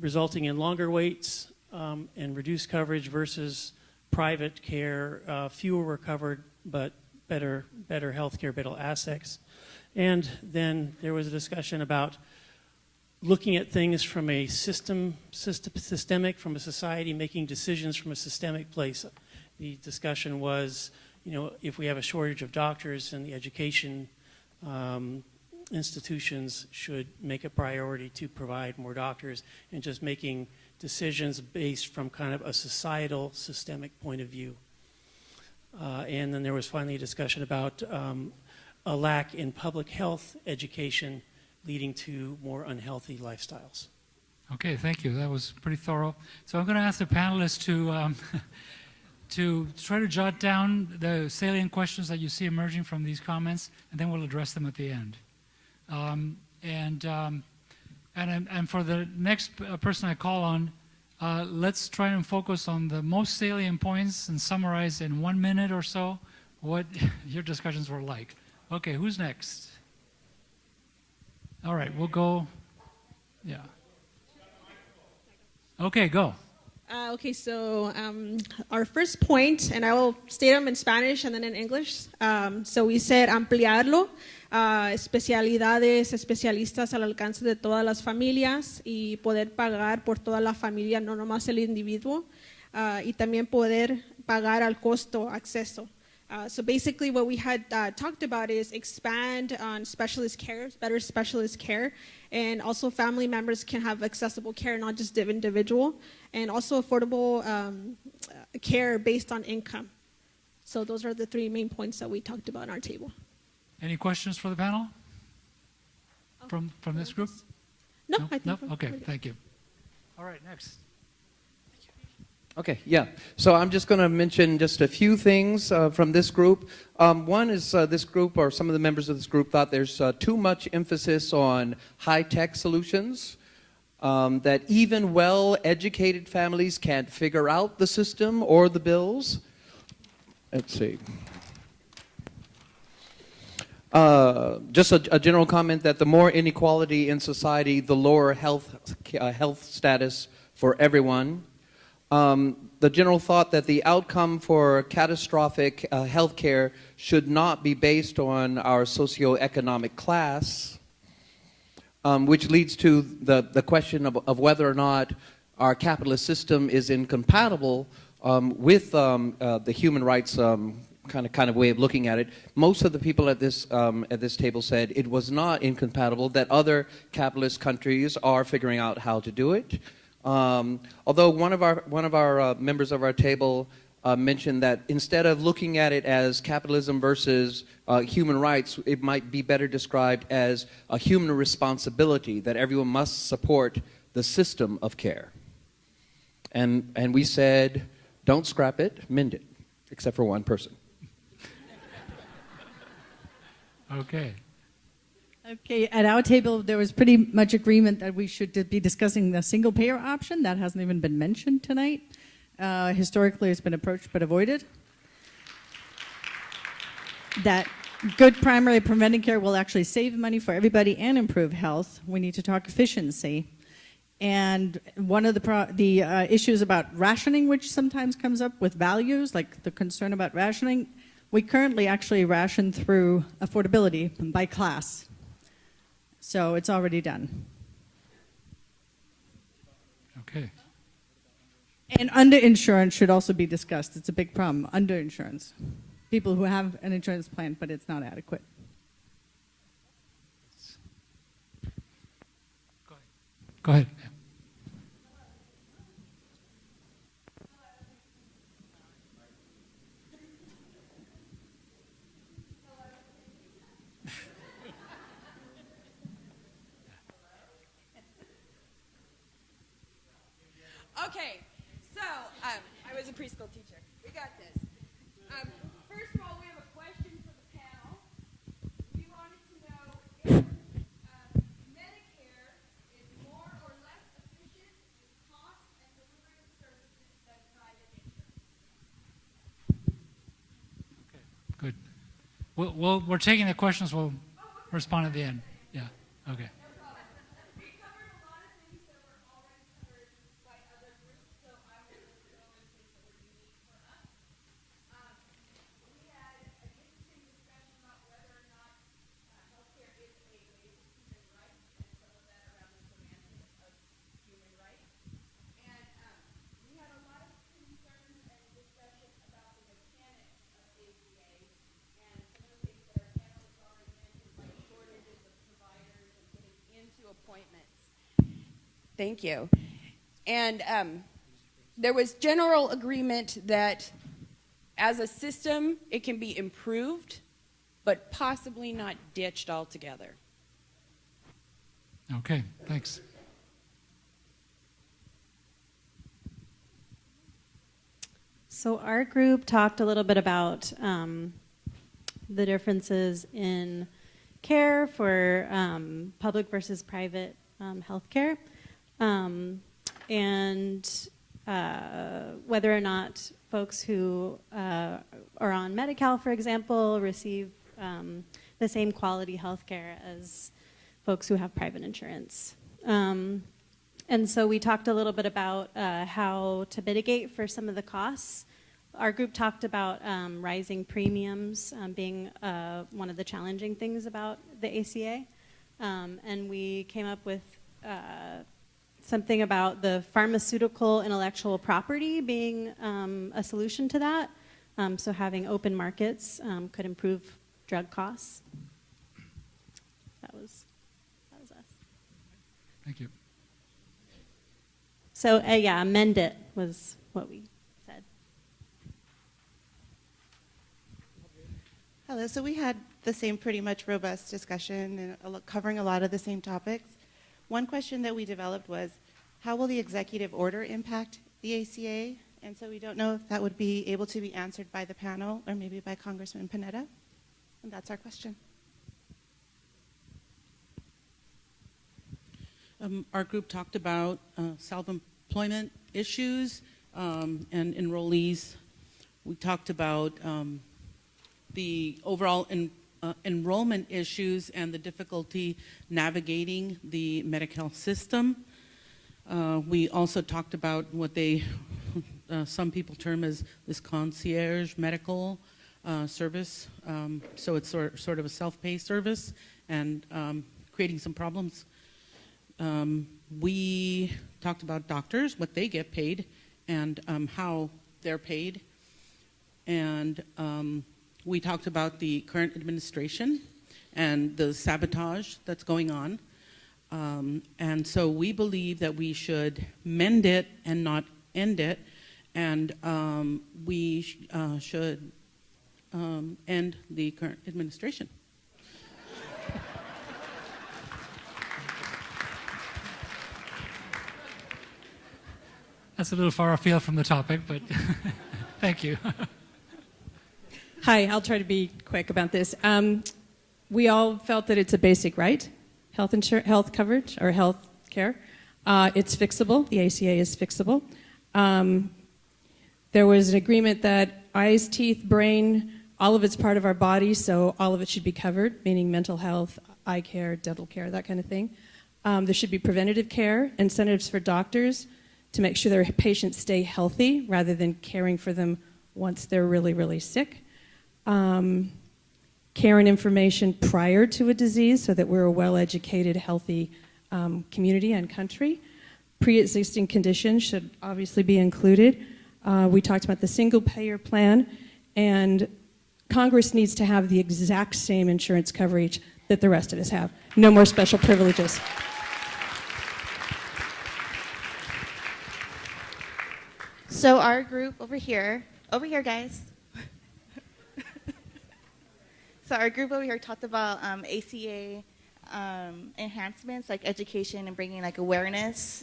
resulting in longer waits um, and reduced coverage versus private care. Uh, fewer were covered, but better, better health care, better assets. And then there was a discussion about looking at things from a system, system, systemic, from a society, making decisions from a systemic place. The discussion was, you know, if we have a shortage of doctors and the education um, institutions should make a priority to provide more doctors and just making decisions based from kind of a societal, systemic point of view. Uh, and then there was finally a discussion about um, a lack in public health education leading to more unhealthy lifestyles. Okay, thank you. That was pretty thorough. So I'm going to ask the panelists to um, <laughs> to try to jot down the salient questions that you see emerging from these comments, and then we'll address them at the end. Um, and, um, and and for the next uh, person I call on, uh, let's try and focus on the most salient points and summarize in one minute or so what <laughs> your discussions were like. Okay, who's next? All right, we'll go. Yeah. Okay, go. Uh, okay, so um, our first point, and I will state them in Spanish and then in English. Um, so we said ampliarlo, uh, especialidades, especialistas al alcance de todas las familias y poder pagar por toda la familia, no nomás el individuo, uh, y también poder pagar al costo, acceso. Uh, so basically what we had uh, talked about is expand on specialist care, better specialist care, and also family members can have accessible care, not just the individual, and also affordable um, care based on income. So those are the three main points that we talked about on our table. Any questions for the panel? From, from this group? No, No? I think No? Okay, thank you. All right, next. Okay, yeah. So I'm just going to mention just a few things uh, from this group. Um, one is uh, this group, or some of the members of this group, thought there's uh, too much emphasis on high-tech solutions, um, that even well-educated families can't figure out the system or the bills. Let's see. Uh, just a, a, general comment that the more inequality in society, the lower health, uh, health status for everyone. Um, the general thought that the outcome for catastrophic uh, health care should not be based on our socioeconomic class, um, which leads to the, the question of, of, whether or not our capitalist system is incompatible um, with um, uh, the human rights um, kind of kind of way of looking at it. Most of the people at this um, at this table said it was not incompatible. That other capitalist countries are figuring out how to do it. Um, although one of our one of our uh, members of our table uh, mentioned that instead of looking at it as capitalism versus uh, human rights, it might be better described as a human responsibility that everyone must support the system of care. And and we said, don't scrap it, mend it, except for one person. Okay. Okay, at our table, there was pretty much agreement that we should be discussing the single payer option. That hasn't even been mentioned tonight. Uh, historically, it's been approached but avoided. That good primary preventive care will actually save money for everybody and improve health. We need to talk efficiency. And one of the, the uh, issues about rationing, which sometimes comes up with values, like the concern about rationing, we currently actually ration through affordability by class. So it's already done. Okay. And underinsurance should also be discussed. It's a big problem, underinsurance. People who have an insurance plan, but it's not adequate. Go ahead. Yeah. Okay, so um, I was a preschool teacher. We got this. Um, first of all, we have a question for the panel. We wanted to know if um, Medicare is more or less efficient in cost and delivery of services than private insurance. Good. We'll, we'll, we're taking the questions. We'll respond at the end. Yeah. Okay. We covered a lot of things that were already covered by other groups, so I will just go and things that were unique for us. Um, we had an interesting discussion about whether or not uh, healthcare is a basic human right, and some of that around the semantics of human rights. And um, we had a lot of concerns and discussion about the mechanics of ACA and some of the things that our panel has already mentioned, like shortages of providers and getting into appointments. Thank you. And um, there was general agreement that as a system, it can be improved, but possibly not ditched altogether. Okay. Thanks. So our group talked a little bit about um, the differences in care for um, public versus private um, healthcare, um, and uh, whether or not folks who uh, are on Medi-Cal, for example, receive um, the same quality healthcare as folks who have private insurance. Um, and so we talked a little bit about uh, how to mitigate for some of the costs. Our group talked about um, rising premiums um, being uh, one of the challenging things about the ACA. Um, and we came up with uh, something about the pharmaceutical intellectual property being um, a solution to that. Um, so having open markets um, could improve drug costs. That was, that was us. Thank you. So uh, yeah, amend it was what we said. Hello. So we had the same pretty much robust discussion and covering a lot of the same topics. One question that we developed was, how will the executive order impact the ACA? And so we don't know if that would be able to be answered by the panel or maybe by Congressman Panetta. And that's our question. Um, our group talked about uh, self-employment issues um, and enrollees. We talked about um, the overall uh, enrollment issues and the difficulty navigating the Medi-Cal system. Uh, we also talked about what they, uh, some people term as this concierge medical uh, service. Um, so it's sort, sort of a self-pay service and um, creating some problems um, we talked about doctors, what they get paid, and um, how they're paid. And um, we talked about the current administration and the sabotage that's going on. Um, and so we believe that we should mend it and not end it. And um, we sh- uh, should um, end the current administration. That's a little far afield from the topic, but <laughs> thank you. <laughs> Hi, I'll try to be quick about this. Um, we all felt that it's a basic right, health insur- health coverage or health care. Uh, it's fixable. The ACA is fixable. Um, there was an agreement that eyes, teeth, brain, all of it's part of our body, so all of it should be covered, meaning mental health, eye care, dental care, that kind of thing. Um, there should be preventative care, incentives for doctors to make sure their patients stay healthy rather than caring for them once they're really, really sick. Um, care and information prior to a disease so that we're a well educated, healthy um, community and country. pre-existing conditions should obviously be included. Uh, we talked about the single payer plan, and Congress needs to have the exact same insurance coverage that the rest of us have. No more special privileges. So our group over here, over here, guys. So our group over here talked about um, ACA um, enhancements, like education and bringing like awareness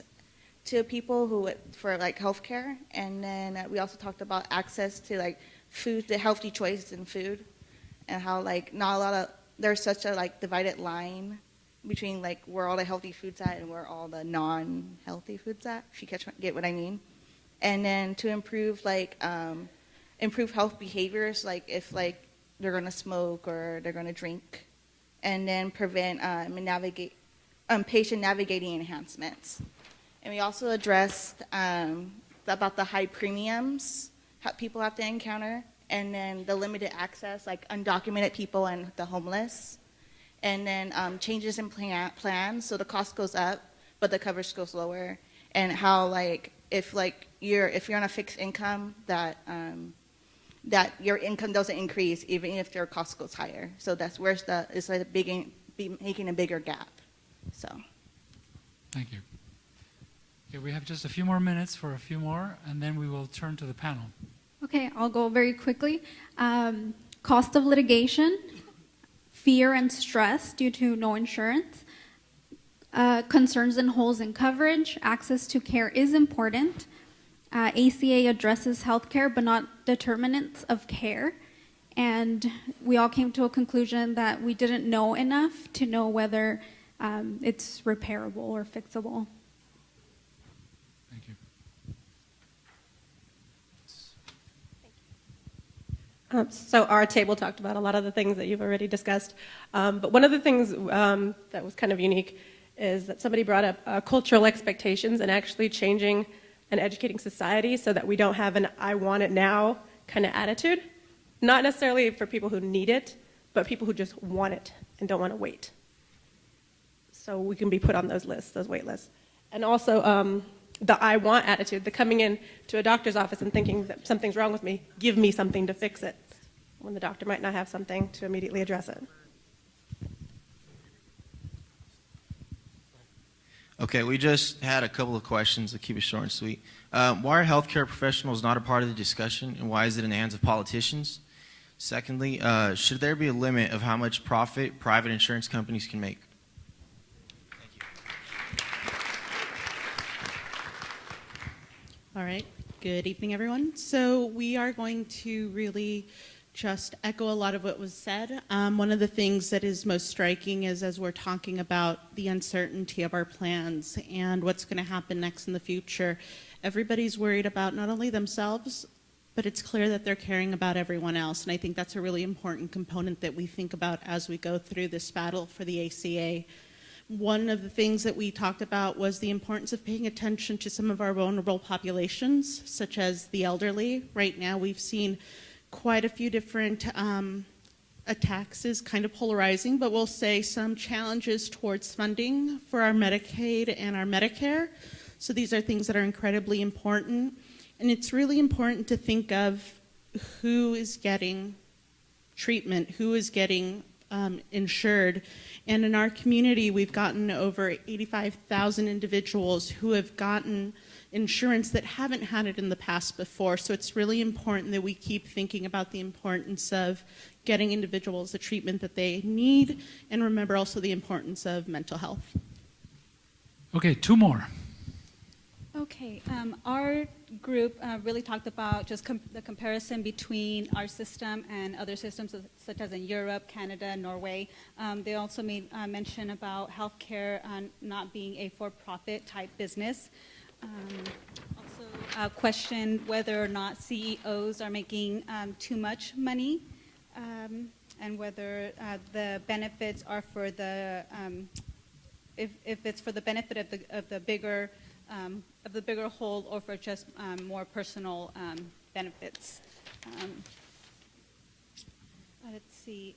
to people who for like healthcare, and then uh, we also talked about access to like food, the healthy choices in food, and how like not a lot of there's such a like divided line between like where all the healthy foods at and where all the non-healthy foods at. If you catch get what I mean and then to improve like um, improve health behaviors like if like they're going to smoke or they're going to drink and then prevent um, navigate um, patient navigating enhancements. And we also addressed um, about the high premiums how people have to encounter and then the limited access like undocumented people and the homeless. And then um, changes in plan- plans so the cost goes up but the coverage goes lower. And how like if like you're if you're on a fixed income that um, that your income doesn't increase even if your cost goes higher. So that's where the it's like a big be making a bigger gap. So Thank you. Okay, we have just a few more minutes for a few more, and then we will turn to the panel. Okay, I'll go very quickly. Um, cost of litigation, fear and stress due to no insurance, uh, concerns and holes in coverage, access to care is important. Uh, ACA addresses healthcare but not determinants of care. And we all came to a conclusion that we didn't know enough to know whether um, it's repairable or fixable. Thank you. Um, so our table talked about a lot of the things that you've already discussed, um, but one of the things um, that was kind of unique is that somebody brought up uh, cultural expectations and actually changing and educating society so that we don't have an I want it now kind of attitude. Not necessarily for people who need it, but people who just want it and don't want to wait. So we can be put on those lists, those wait lists. And also um, the I want attitude, the coming in to a doctor's office and thinking that something's wrong with me, give me something to fix it, when the doctor might not have something to immediately address it. Okay, we just had a couple of questions to keep it short and sweet. Um, why are healthcare professionals not a part of the discussion, and why is it in the hands of politicians? Secondly, uh, should there be a limit of how much profit private insurance companies can make? Thank you. All right. Good evening, everyone. So we are going to really just echo a lot of what was said. Um, one of the things that is most striking is as we're talking about the uncertainty of our plans and what's going to happen next in the future, everybody's worried about not only themselves, but it's clear that they're caring about everyone else. And I think that's a really important component that we think about as we go through this battle for the ACA. One of the things that we talked about was the importance of paying attention to some of our vulnerable populations, such as the elderly. Right now, we've seen quite a few different um, attacks is kind of polarizing, but we'll say some challenges towards funding for our Medicaid and our Medicare. So these are things that are incredibly important. And it's really important to think of who is getting treatment, who is getting um, insured. And in our community, we've gotten over 85,000 individuals who have gotten insurance that haven't had it in the past before. So it's really important that we keep thinking about the importance of getting individuals the treatment that they need and remember also the importance of mental health. Okay, two more. Okay, um, our group uh, really talked about just com the comparison between our system and other systems such as in Europe, Canada, Norway. Um, they also made uh, mention about healthcare uh, not being a for-profit type business. Um, also uh, questioned whether or not CEOs are making um, too much money um, and whether uh, the benefits are for the, um, if, if it's for the benefit of the, of the bigger, um, of the bigger whole or for just more personal benefits. Let's see.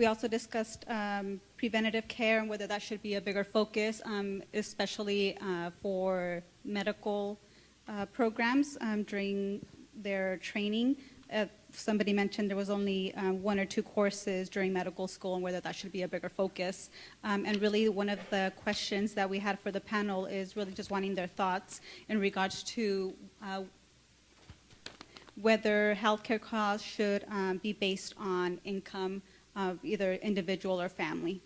We also discussed um, preventative care and whether that should be a bigger focus, um, especially uh, for medical uh, programs um, during their training. Uh, somebody mentioned there was only uh, one or two courses during medical school and whether that should be a bigger focus. Um, and really, one of the questions that we had for the panel is really just wanting their thoughts in regards to uh, whether healthcare costs should um, be based on income of either individual or family.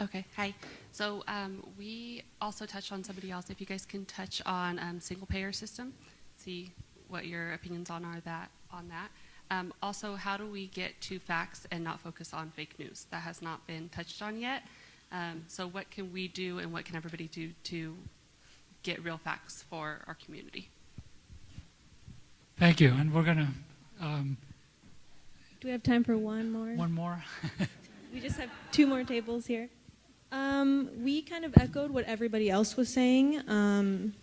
Okay, hi. So um, we also touched on somebody else. If you guys can touch on um, single payer system, see what your opinions on are that on that. Um, also, how do we get to facts and not focus on fake news? That has not been touched on yet. Um, so what can we do and what can everybody do to get real facts for our community? Thank you. And we're going to, um, Do we have time for one more? one more. <laughs> We just have two more tables here. Um, we kind of echoed what everybody else was saying. Um,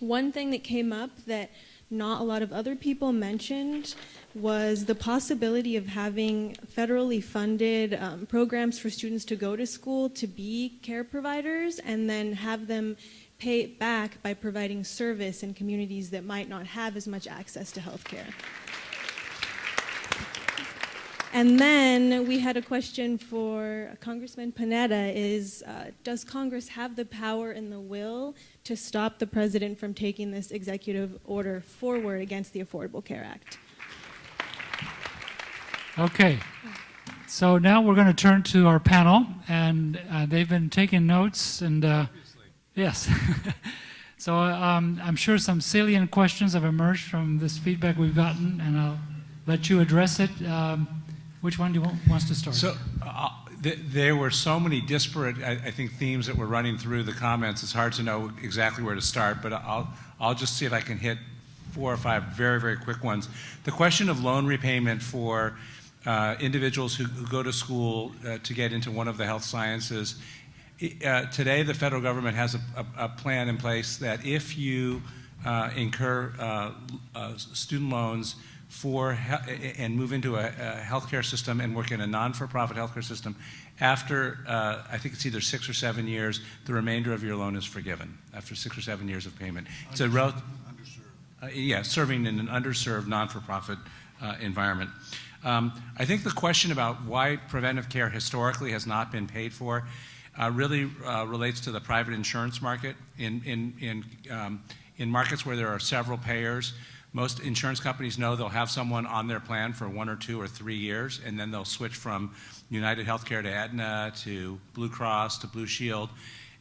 one thing that came up that not a lot of other people mentioned was the possibility of having federally funded um, programs for students to go to school to be care providers and then have them pay it back by providing service in communities that might not have as much access to health care. And then we had a question for Congressman Panetta is, uh, does Congress have the power and the will to stop the president from taking this executive order forward against the Affordable Care Act? Okay. So now we're going to turn to our panel, and uh, they've been taking notes, and uh, yes. <laughs> so um, I'm sure some salient questions have emerged from this feedback we've gotten, and I'll let you address it. Um, which one do you want, wants to start? So uh, th there were so many disparate, I, I, think, themes that were running through the comments. It's hard to know exactly where to start, but I'll, I'll just see if I can hit four or five very, very quick ones. The question of loan repayment for uh, individuals who, who, go to school uh, to get into one of the health sciences. Uh, today, the federal government has a, a, a, plan in place that if you uh, incur uh, student loans for and move into a, a, healthcare system and work in a non-for-profit healthcare system, after I think it's either six or seven years, the remainder of your loan is forgiven after six or seven years of payment. It's a rel- yeah, serving in an underserved non-for-profit environment. Um, I think the question about why preventive care historically has not been paid for uh, really uh, relates to the private insurance market. In, in, in, um, in markets where there are several payers, most insurance companies know they'll have someone on their plan for one or two or three years, and then they'll switch from United Healthcare to Aetna to Blue Cross to Blue Shield.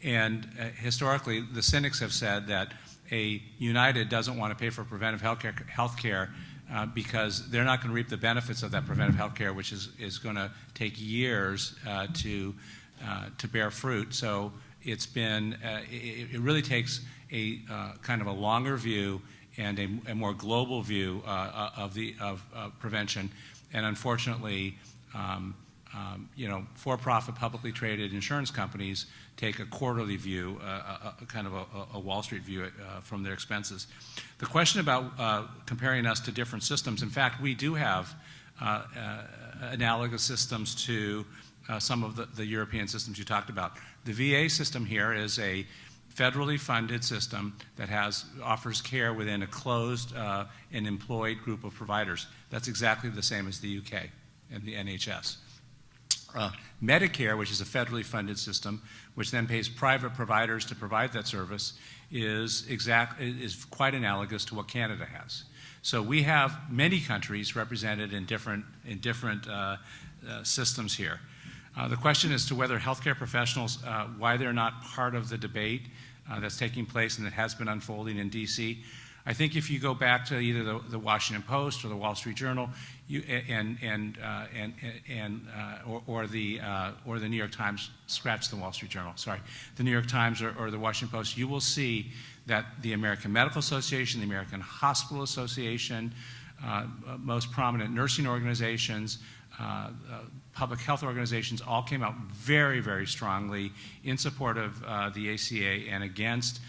And uh, historically, the cynics have said that a United doesn't want to pay for preventive healthcare, healthcare uh, because they're not going to reap the benefits of that preventive health care, which is, is going to take years uh, to, uh, to bear fruit. So it's been, uh, it, it, really takes a uh, kind of a longer view and a, a more global view of, the, of prevention. And unfortunately, um, um, you know, for-profit publicly traded insurance companies take a quarterly view, uh, a, a, kind of a, a, Wall Street view uh, from their expenses. The question about uh, comparing us to different systems, in fact, we do have uh, uh, analogous systems to uh, some of the, the, European systems you talked about. The VA system here is a federally funded system that has offers care within a closed and employed group of providers. That's exactly the same as the UK and the NHS. Uh, Medicare, which is a federally funded system, which then pays private providers to provide that service, is, exact, is quite analogous to what Canada has. So we have many countries represented in different, in different uh, uh, systems here. Uh, the question as to whether healthcare professionals, uh, why they're not part of the debate uh, that's taking place and that has been unfolding in DC, I think if you go back to either the, the Washington Post or the Wall Street Journal, you, and and uh, and and uh, or, or, the uh, or the New York Times, scratch the Wall Street Journal, sorry, the New York Times or, or, the Washington Post, you will see that the American Medical Association, the American Hospital Association, uh, most prominent nursing organizations, uh, uh, public health organizations all came out very, very strongly in support of the ACA and against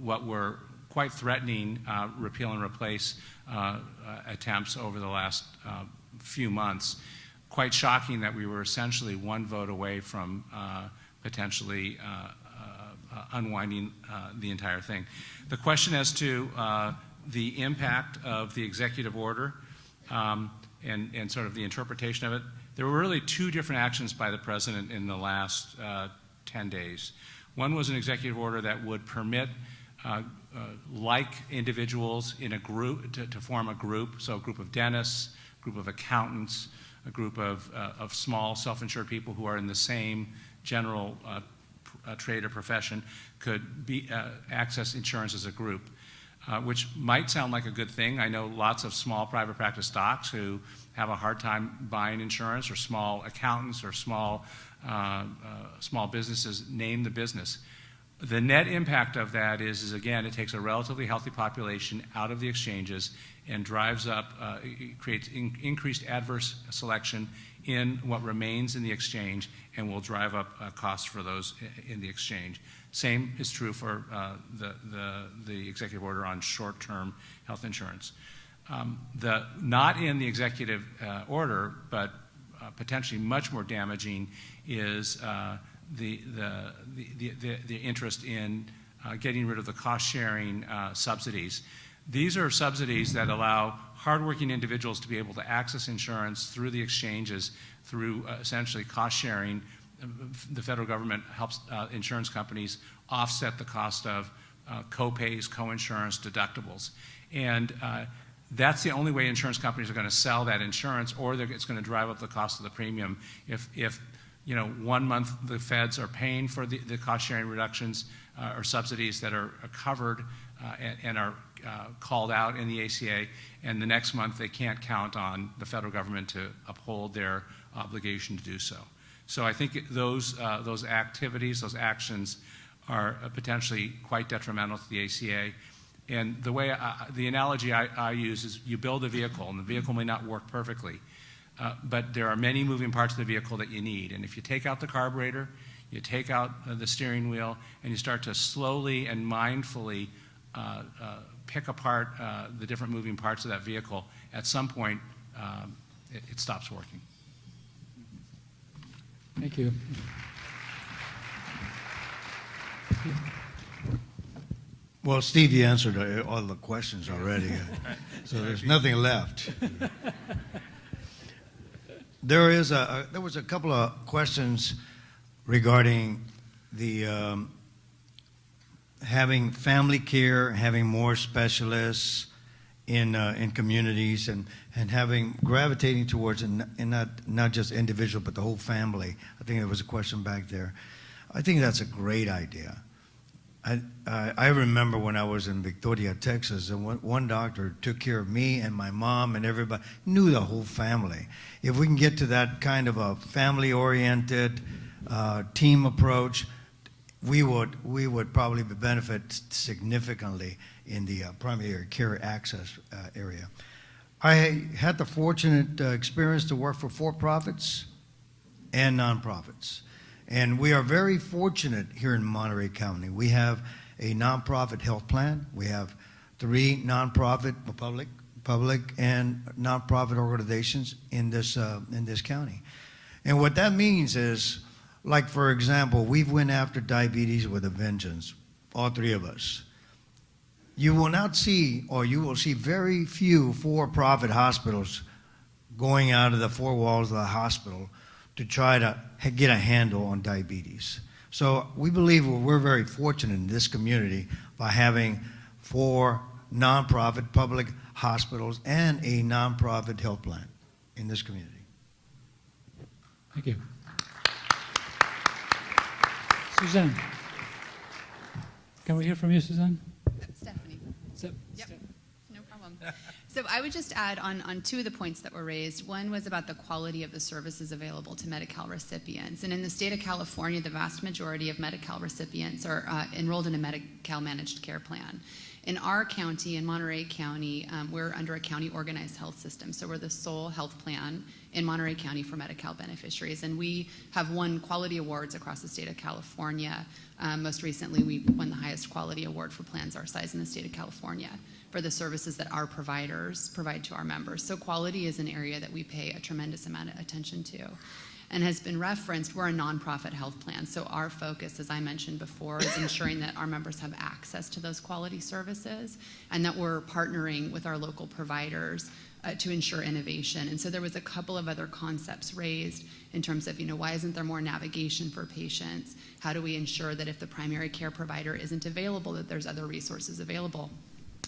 what were quite threatening uh, repeal and replace uh, uh, attempts over the last uh, few months. Quite shocking that we were essentially one vote away from uh, potentially uh, uh, unwinding uh, the entire thing. The question as to uh, the impact of the executive order um, and, and sort of the interpretation of it, there were really two different actions by the president in the last uh, 10 days. One was an executive order that would permit uh, uh, like individuals in a group to, to form a group, so a group of dentists, a group of accountants, a group of, uh, of small self-insured people who are in the same general uh, uh, trade or profession could be, access insurance as a group, uh, which might sound like a good thing. I know lots of small private practice docs who have a hard time buying insurance, or small accountants, or small, uh, uh, small businesses, name the business. The net impact of that is, is again, it takes a relatively healthy population out of the exchanges and drives up, uh, creates in- increased adverse selection in what remains in the exchange and will drive up uh, costs for those in the exchange. Same is true for uh, the, the, the executive order on short-term health insurance. Um, the, not in the executive uh, order, but uh, potentially much more damaging is uh, the, the, the, the, the interest in uh, getting rid of the cost-sharing uh, subsidies. These are subsidies that allow hardworking individuals to be able to access insurance through the exchanges through uh, essentially cost-sharing. The federal government helps uh, insurance companies offset the cost of uh, co-pays, co-insurance, deductibles. And uh, that's the only way insurance companies are going to sell that insurance, or it's going to drive up the cost of the premium. If, if you know, one month the feds are paying for the, the cost-sharing reductions uh, or subsidies that are, are covered uh, and, and are uh, called out in the ACA, and the next month they can't count on the federal government to uphold their obligation to do so. So I think those, uh, those activities, those actions are potentially quite detrimental to the ACA. And the way, I, the analogy I, I use is you build a vehicle, and the vehicle may not work perfectly, uh, but there are many moving parts of the vehicle that you need. And if you take out the carburetor, you take out uh, the steering wheel, and you start to slowly and mindfully uh, uh, pick apart uh, the different moving parts of that vehicle, at some point, um, it, it stops working. Thank you. Well, Steve, you answered all the questions already, uh, so <laughs> there's nothing left. There is a, a- there was a couple of questions regarding the um, having family care, having more specialists in uh, in communities, and and having gravitating towards and, and not not just individual, but the whole family. I think there was a question back there. I think that's a great idea. I, I I remember when I was in Victoria, Texas, and one, one doctor took care of me and my mom and everybody, knew the whole family. If we can get to that kind of a family oriented uh, team approach, we would, we would probably benefit significantly in the uh, primary care access uh, area. I had the fortunate uh, experience to work for for profits and nonprofits. And we are very fortunate here in Monterey County. We have a nonprofit health plan. We have three nonprofit, public, public and nonprofit organizations in this uh, in this county. And what that means is, like for example, we've went after diabetes with a vengeance, all three of us. You will not see, or you will see very few for-profit hospitals going out of the four walls of the hospital to try to get a handle on diabetes. So we believe we're- very fortunate in this community by having four nonprofit public hospitals and a nonprofit health plan in this community. Thank you. Suzanne. Can we hear from you, Suzanne? Stephanie. Steph- Yep, no problem. So I would just add on, on two of the points that were raised. One was about the quality of the services available to Medi-Cal recipients. And in the state of California, the vast majority of Medi-Cal recipients are uh, enrolled in a Medi-Cal managed care plan. In our county, in Monterey County, um, we're under a county organized health system. So we're the sole health plan in Monterey County for Medi-Cal beneficiaries. And we have won quality awards across the state of California. Um, most recently, we won the highest quality award for plans our size in the state of California for the services that our providers provide to our members. So quality is an area that we pay a tremendous amount of attention to. And has been referenced, we're a nonprofit health plan. So our focus, as I mentioned before, is ensuring that our members have access to those quality services and that we're partnering with our local providers uh, to ensure innovation. And so there was a couple of other concepts raised in terms of, you know, why isn't there more navigation for patients? How do we ensure that if the primary care provider isn't available, that there's other resources available?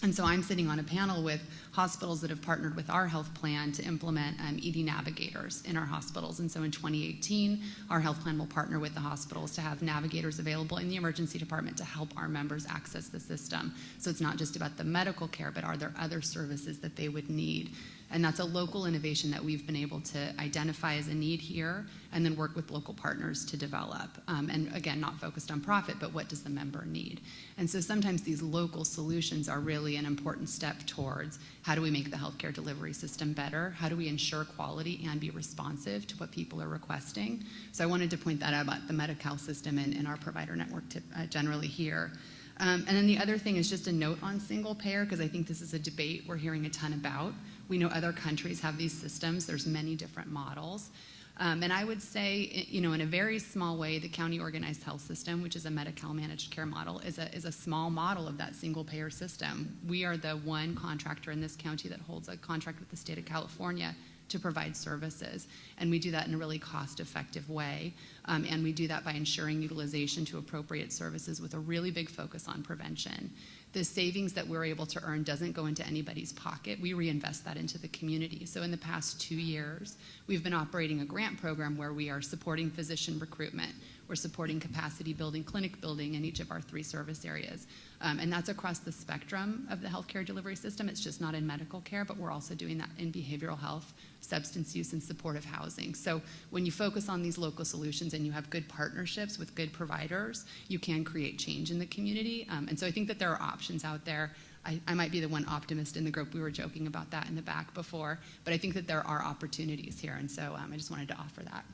And so I'm sitting on a panel with hospitals that have partnered with our health plan to implement um, ED navigators in our hospitals. And so in 2018, our health plan will partner with the hospitals to have navigators available in the emergency department to help our members access the system. So it's not just about the medical care, but are there other services that they would need? And that's a local innovation that we've been able to identify as a need here and then work with local partners to develop. Um, and again, not focused on profit, but what does the member need? And so sometimes these local solutions are really an important step towards how do we make the healthcare delivery system better? How do we ensure quality and be responsive to what people are requesting? So I wanted to point that out about the Medi-Cal system and, and our provider network to, uh, generally here. Um, and then the other thing is just a note on single payer, because I think this is a debate we're hearing a ton about. We know other countries have these systems. There's many different models. Um, and I would say, you know, in a very small way, the county organized health system, which is a Medi-Cal managed care model, is a, is a small model of that single payer system. We are the one contractor in this county that holds a contract with the state of California to provide services. And we do that in a really cost effective way. Um, and we do that by ensuring utilization to appropriate services with a really big focus on prevention the savings that we're able to earn doesn't go into anybody's pocket. We reinvest that into the community. So in the past two years, we've been operating a grant program where we are supporting physician recruitment. We're supporting capacity building, clinic building in each of our three service areas. Um, and that's across the spectrum of the healthcare delivery system. It's just not in medical care, but we're also doing that in behavioral health, substance use, and supportive housing. So when you focus on these local solutions and you have good partnerships with good providers, you can create change in the community. Um, and so I think that there are options out there. I, I, might be the one optimist in the group. We were joking about that in the back before, but I think that there are opportunities here. And so um, I just wanted to offer that.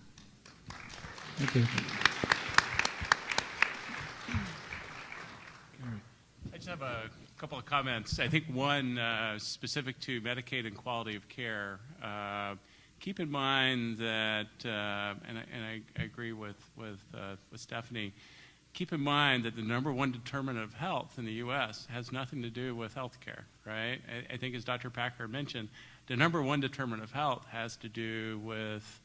Thank you. Just have a couple of comments. I think one uh, specific to Medicaid and quality of care. Uh, keep in mind that, uh, and, I, and I, agree with with uh, with Stephanie. Keep in mind that the number one determinant of health in the U.S. has nothing to do with health care, right? I, I think, as Dr. Packer mentioned, the number one determinant of health has to do with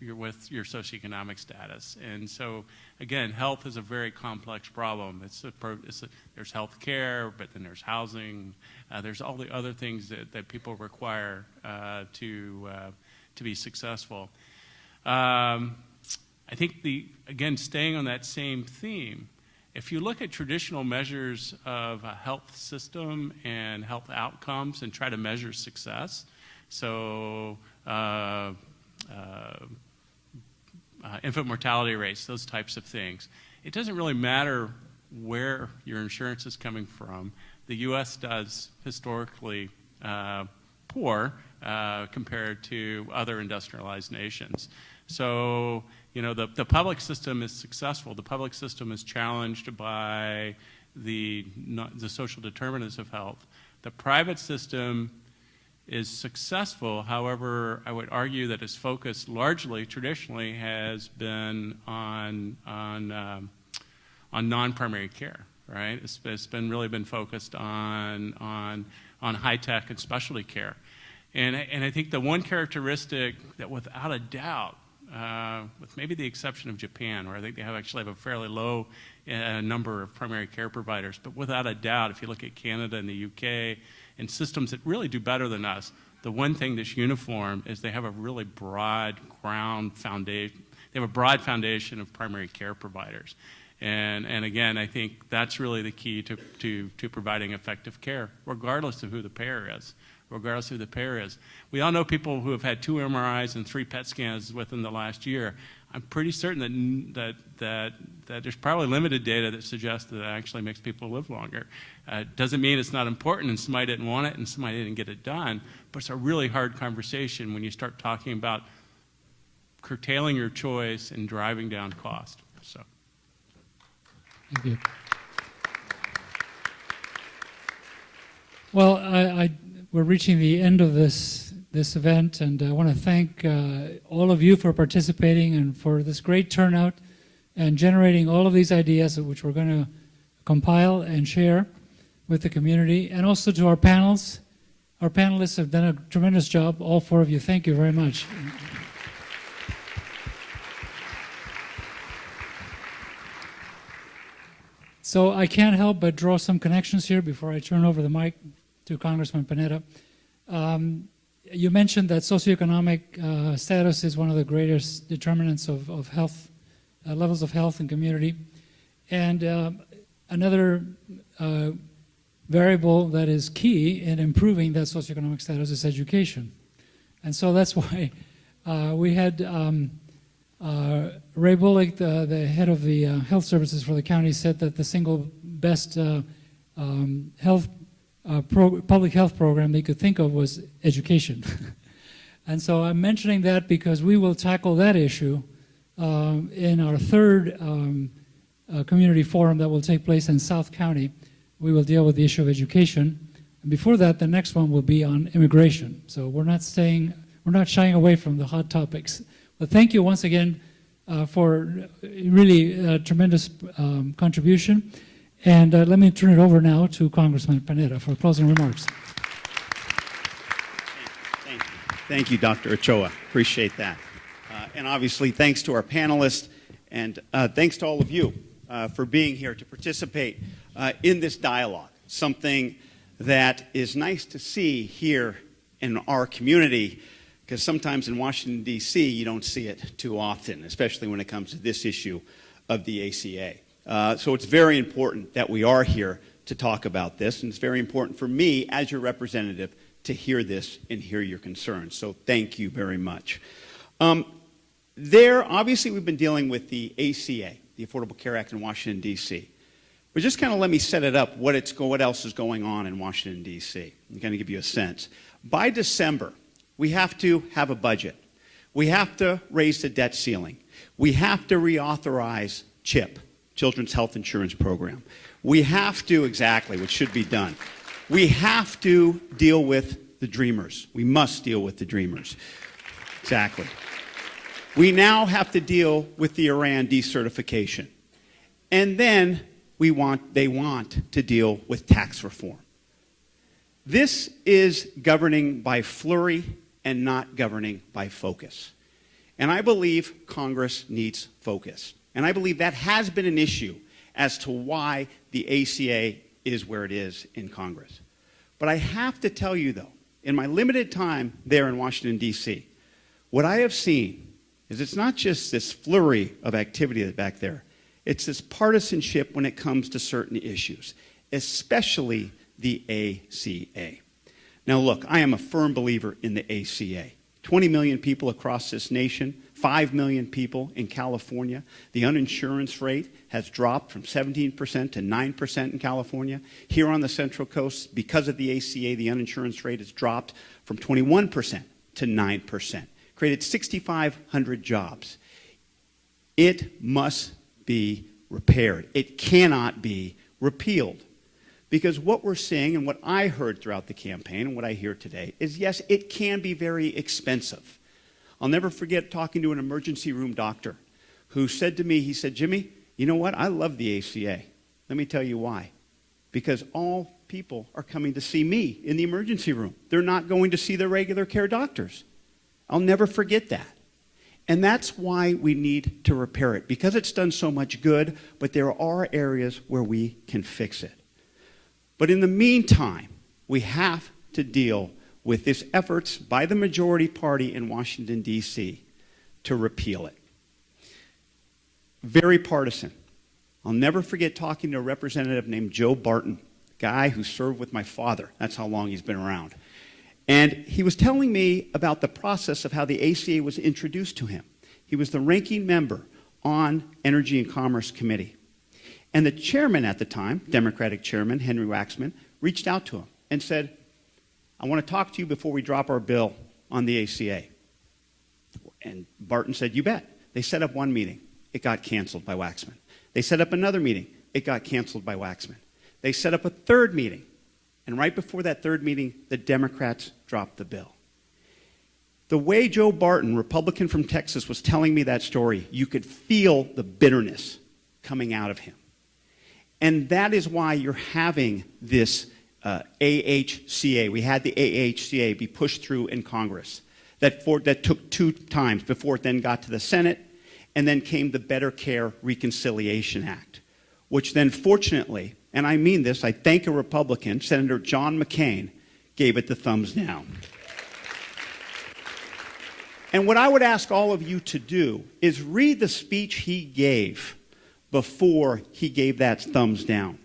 you're with your socioeconomic status. And so, again, health is a very complex problem. It's, a, it's a, there's health care, but then there's housing. Uh, there's all the other things that, that people require uh, to, uh, to be successful. Um, I think, the, again, staying on that same theme, if you look at traditional measures of a health system and health outcomes and try to measure success, so uh, uh, uh, infant mortality rates, those types of things. It doesn't really matter where your insurance is coming from. The U.S. does historically uh, poor uh, compared to other industrialized nations. So, you know, the, the public system is successful. The public system is challenged by the, the social determinants of health. The private system is successful. However, I would argue that its focus largely, traditionally, has been on on um, on non-primary care. Right? It's, it's been really been focused on on on high tech and specialty care, and and I think the one characteristic that, without a doubt, uh, with maybe the exception of Japan, where I think they have actually have a fairly low uh, number of primary care providers, but without a doubt, if you look at Canada and the UK and systems that really do better than us, the one thing that's uniform is they have a really broad ground foundation. They have a broad foundation of primary care providers. And, and again, I think that's really the key to, to, to providing effective care, regardless of who the payer is. Regardless of who the payer is. We all know people who have had two MRIs and three PET scans within the last year. I'm pretty certain that, that, that, that there's probably limited data that suggests that it actually makes people live longer. Uh, doesn't mean it's not important and somebody didn't want it and somebody didn't get it done, but it's a really hard conversation when you start talking about curtailing your choice and driving down cost. So. Thank you. Well, I, I, we're reaching the end of this this event, and I want to thank uh, all of you for participating and for this great turnout and generating all of these ideas, which we're going to compile and share with the community, and also to our panels. Our panelists have done a tremendous job, all four of you. Thank you very much. So I can't help but draw some connections here before I turn over the mic to Congressman Panetta. Um, you mentioned that socioeconomic uh, status is one of the greatest determinants of, of health, uh, levels of health and community. And uh, another uh, variable that is key in improving that socioeconomic status is education. And so that's <laughs> why uh, we had um, uh, Ray Bullick, the, the, head of the health services for the county, said that the single best um, health uh, public health program they could think of was education. <laughs> and so I'm mentioning that because we will tackle that issue um, in our third um, uh, community forum that will take place in South County. We will deal with the issue of education. And before that, the next one will be on immigration. So we're not staying, we're not shying away from the hot topics. But thank you once again uh, for really uh, tremendous um, contribution. And uh, let me turn it over now to Congressman Panetta for closing remarks. Thank you, Thank you Dr. Ochoa. Appreciate that. Uh, and obviously, thanks to our panelists, and uh, thanks to all of you uh, for being here to participate uh, in this dialogue, something that is nice to see here in our community, because sometimes in Washington, D.C., you don't see it too often, especially when it comes to this issue of the ACA. Uh, so it's very important that we are here to talk about this, and it's very important for me as your representative to hear this and hear your concerns. So thank you very much. Um, there, obviously, we've been dealing with the ACA, the Affordable Care Act in Washington, D.C. But just kind of let me set it up, what, it's, what else is going on in Washington, D.C., and kind of give you a sense. By December, we have to have a budget. We have to raise the debt ceiling. We have to reauthorize CHIP, Children's Health Insurance Program. We have to, exactly, what should be done. We have to deal with the dreamers. We must deal with the dreamers. Exactly. We now have to deal with the Iran decertification. And then we want, they want to deal with tax reform. This is governing by flurry and not governing by focus. And I believe Congress needs focus. And I believe that has been an issue as to why the ACA is where it is in Congress. But I have to tell you, though, in my limited time there in Washington, D.C., what I have seen is it's not just this flurry of activity back there, it's this partisanship when it comes to certain issues, especially the ACA. Now, look, I am a firm believer in the ACA. 20 million people across this nation 5 million people in California. The uninsurance rate has dropped from 17% to 9% in California. Here on the Central Coast, because of the ACA, the uninsurance rate has dropped from 21% to 9%. Created 6,500 jobs. It must be repaired. It cannot be repealed. Because what we're seeing and what I heard throughout the campaign and what I hear today is yes, it can be very expensive. I'll never forget talking to an emergency room doctor who said to me, he said, Jimmy, you know what? I love the ACA. Let me tell you why. Because all people are coming to see me in the emergency room. They're not going to see their regular care doctors. I'll never forget that. And that's why we need to repair it, because it's done so much good, but there are areas where we can fix it. But in the meantime, we have to deal with this efforts by the majority party in Washington, D.C. to repeal it. Very partisan. I'll never forget talking to a representative named Joe Barton, guy who served with my father. That's how long he's been around. And he was telling me about the process of how the ACA was introduced to him. He was the ranking member on Energy and Commerce Committee. And the chairman at the time, Democratic chairman Henry Waxman, reached out to him and said, I want to talk to you before we drop our bill on the ACA. And Barton said, You bet. They set up one meeting. It got canceled by Waxman. They set up another meeting. It got canceled by Waxman. They set up a third meeting. And right before that third meeting, the Democrats dropped the bill. The way Joe Barton, Republican from Texas, was telling me that story, you could feel the bitterness coming out of him. And that is why you're having this AHCA. We had the AHCA be pushed through in Congress. That, for, that took two times before it then got to the Senate, and then came the Better Care Reconciliation Act, which then fortunately, and I mean this, I thank a Republican, Senator John McCain, gave it the thumbs down. And what I would ask all of you to do is read the speech he gave before he gave that thumbs down.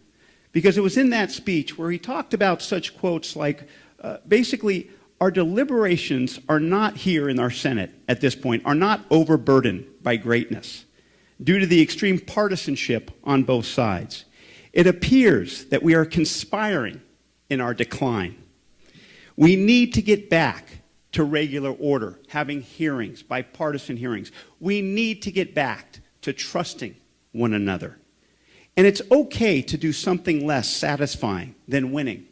Because it was in that speech where he talked about such quotes like uh, basically, our deliberations are not here in our Senate at this point, are not overburdened by greatness due to the extreme partisanship on both sides. It appears that we are conspiring in our decline. We need to get back to regular order, having hearings, bipartisan hearings. We need to get back to trusting one another. And it's okay to do something less satisfying than winning.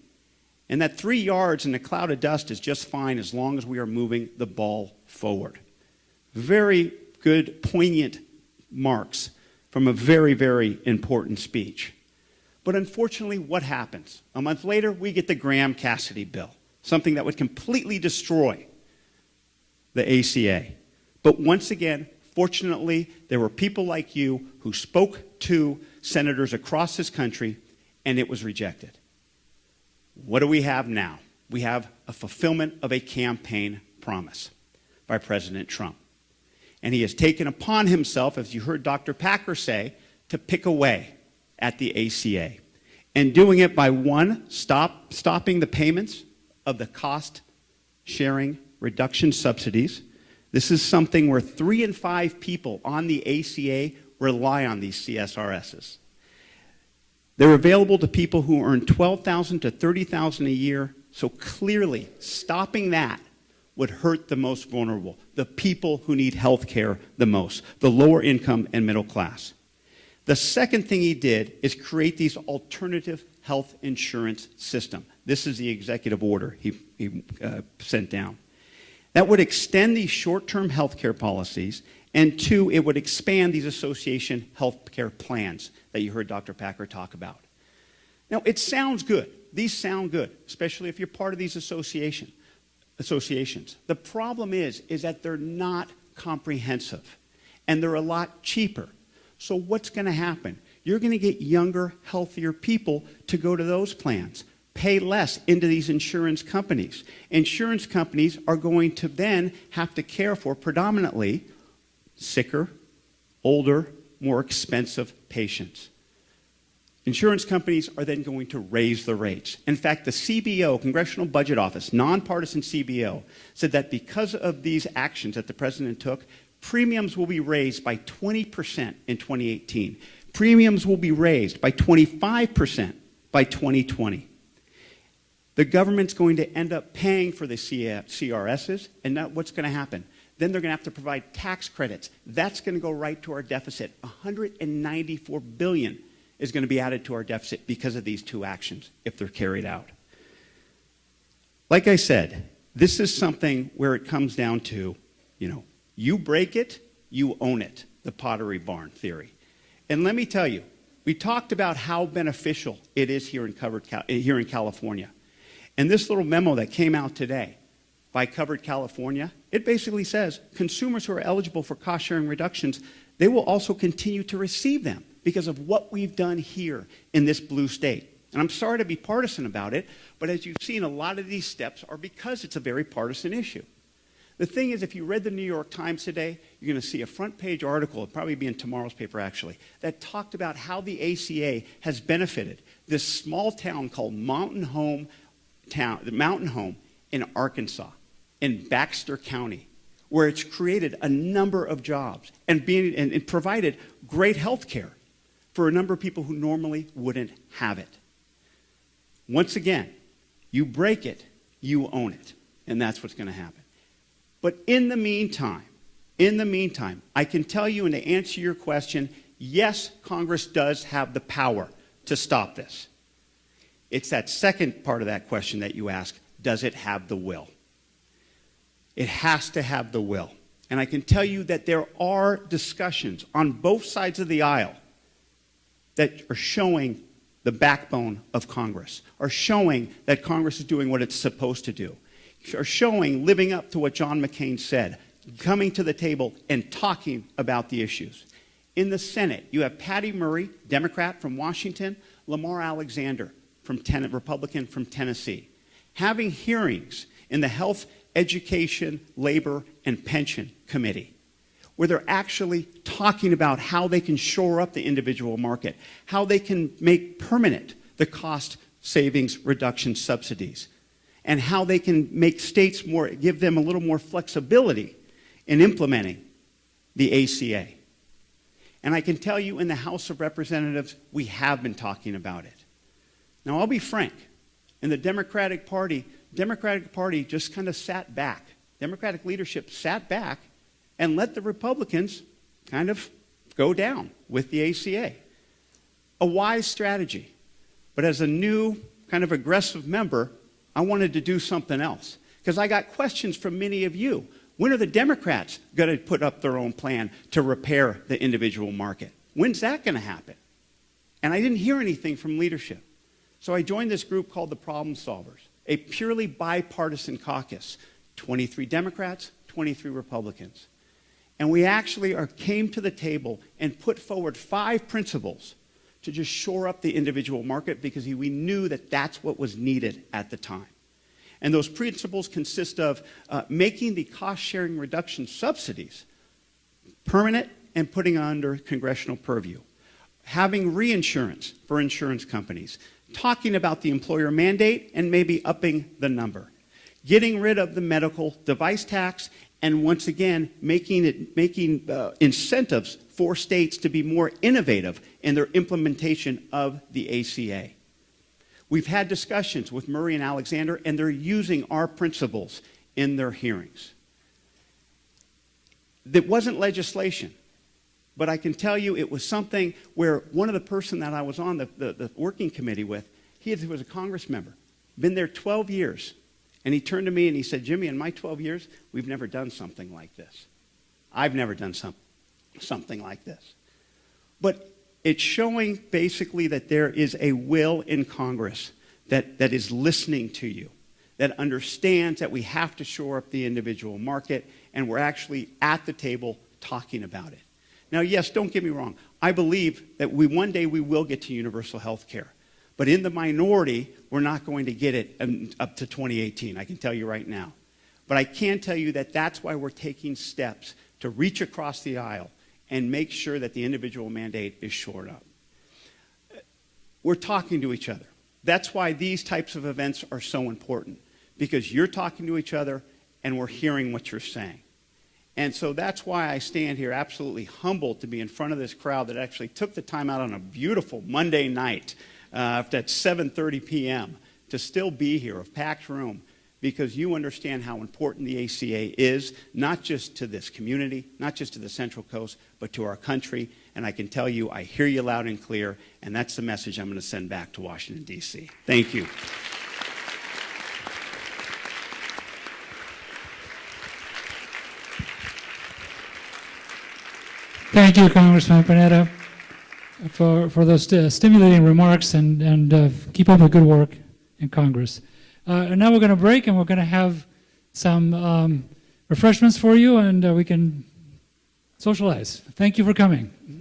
And that three yards in a cloud of dust is just fine as long as we are moving the ball forward. Very good, poignant marks from a very, very important speech. But unfortunately, what happens? A month later, we get the Graham Cassidy bill, something that would completely destroy the ACA. But once again, fortunately, there were people like you who spoke to senators across this country, and it was rejected. What do we have now? We have a fulfillment of a campaign promise by President Trump. And he has taken upon himself, as you heard Dr. Packer say, to pick away at the ACA. And doing it by one, stop, stopping the payments of the cost sharing reduction subsidies. This is something where three in five people on the ACA rely on these CSRSs. They're available to people who earn 12,000 to 30,000 a year, so clearly stopping that would hurt the most vulnerable, the people who need health care the most, the lower income and middle class. The second thing he did is create these alternative health insurance system. This is the executive order he, he uh, sent down. That would extend these short-term health care policies, and two, it would expand these association health care plans that you heard Dr. Packer talk about. Now, it sounds good. These sound good, especially if you're part of these association, associations. The problem is, is that they're not comprehensive, and they're a lot cheaper. So what's going to happen? You're going to get younger, healthier people to go to those plans pay less into these insurance companies. Insurance companies are going to then have to care for predominantly sicker, older, more expensive patients. Insurance companies are then going to raise the rates. In fact, the CBO, Congressional Budget Office, nonpartisan CBO, said that because of these actions that the president took, premiums will be raised by 20% in 2018. Premiums will be raised by 25% by 2020. The government's going to end up paying for the CRSs, and that, what's going to happen? Then they're going to have to provide tax credits. That's going to go right to our deficit. 194 billion is going to be added to our deficit because of these two actions if they're carried out. Like I said, this is something where it comes down to, you know, you break it, you own it, the pottery barn theory. And let me tell you, we talked about how beneficial it is here in, covered, here in California. And this little memo that came out today by Covered California, it basically says consumers who are eligible for cost sharing reductions, they will also continue to receive them because of what we've done here in this blue state. And I'm sorry to be partisan about it, but as you've seen, a lot of these steps are because it's a very partisan issue. The thing is, if you read the New York Times today, you're going to see a front page article, it'll probably be in tomorrow's paper actually, that talked about how the ACA has benefited this small town called Mountain Home town, Mountain Home in Arkansas, in Baxter County, where it's created a number of jobs and, being, and, and provided great health care for a number of people who normally wouldn't have it. Once again, you break it, you own it. And that's what's going to happen. But in the meantime, in the meantime, I can tell you and to answer your question, yes, Congress does have the power to stop this. It's that second part of that question that you ask, does it have the will? It has to have the will. And I can tell you that there are discussions on both sides of the aisle that are showing the backbone of Congress, are showing that Congress is doing what it's supposed to do, are showing living up to what John McCain said, coming to the table and talking about the issues. In the Senate, you have Patty Murray, Democrat from Washington, Lamar Alexander, from ten- Republican from Tennessee, having hearings in the Health, Education, Labor, and Pension Committee where they're actually talking about how they can shore up the individual market, how they can make permanent the cost savings reduction subsidies, and how they can make states more, give them a little more flexibility in implementing the ACA. And I can tell you in the House of Representatives, we have been talking about it. Now, I'll be frank. In the Democratic Party, Democratic Party just kind of sat back. Democratic leadership sat back and let the Republicans kind of go down with the ACA. A wise strategy. But as a new, kind of aggressive member, I wanted to do something else. Because I got questions from many of you. When are the Democrats going to put up their own plan to repair the individual market? When's that going to happen? And I didn't hear anything from leadership. So I joined this group called the Problem Solvers, a purely bipartisan caucus 23 Democrats, 23 Republicans. And we actually are, came to the table and put forward five principles to just shore up the individual market because we knew that that's what was needed at the time. And those principles consist of uh, making the cost sharing reduction subsidies permanent and putting under congressional purview, having reinsurance for insurance companies, talking about the employer mandate and maybe upping the number, getting rid of the medical device tax and once again, making, it, making uh, incentives for states to be more innovative in their implementation of the ACA. We've had discussions with Murray and Alexander, and they're using our principles in their hearings. That wasn't legislation, but I can tell you it was something where one of the person that I was on the, the, the working committee with, he was a Congress member, been there 12 years, and he turned to me and he said, Jimmy, in my 12 years, we've never done something like this. I've never done some, something like this. But it's showing basically that there is a will in Congress that, that is listening to you, that understands that we have to shore up the individual market, and we're actually at the table talking about it. Now, yes, don't get me wrong. I believe that we one day we will get to universal health care. But in the minority, we're not going to get it up to 2018, I can tell you right now. But I can tell you that that's why we're taking steps to reach across the aisle and make sure that the individual mandate is shored up. We're talking to each other. That's why these types of events are so important, because you're talking to each other and we're hearing what you're saying. And so that's why I stand here absolutely humbled to be in front of this crowd that actually took the time out on a beautiful Monday night uh, at 7.30 p.m. to still be here, a packed room, because you understand how important the ACA is, not just to this community, not just to the Central Coast, but to our country. And I can tell you, I hear you loud and clear, and that's the message I'm going to send back to Washington, D.C. Thank you. Thank you, Congressman Panetta for, for those uh, stimulating remarks and, and uh, keep up the good work in Congress. Uh, and now we're going to break and we're going to have some um, refreshments for you and uh, we can socialize. Thank you for coming.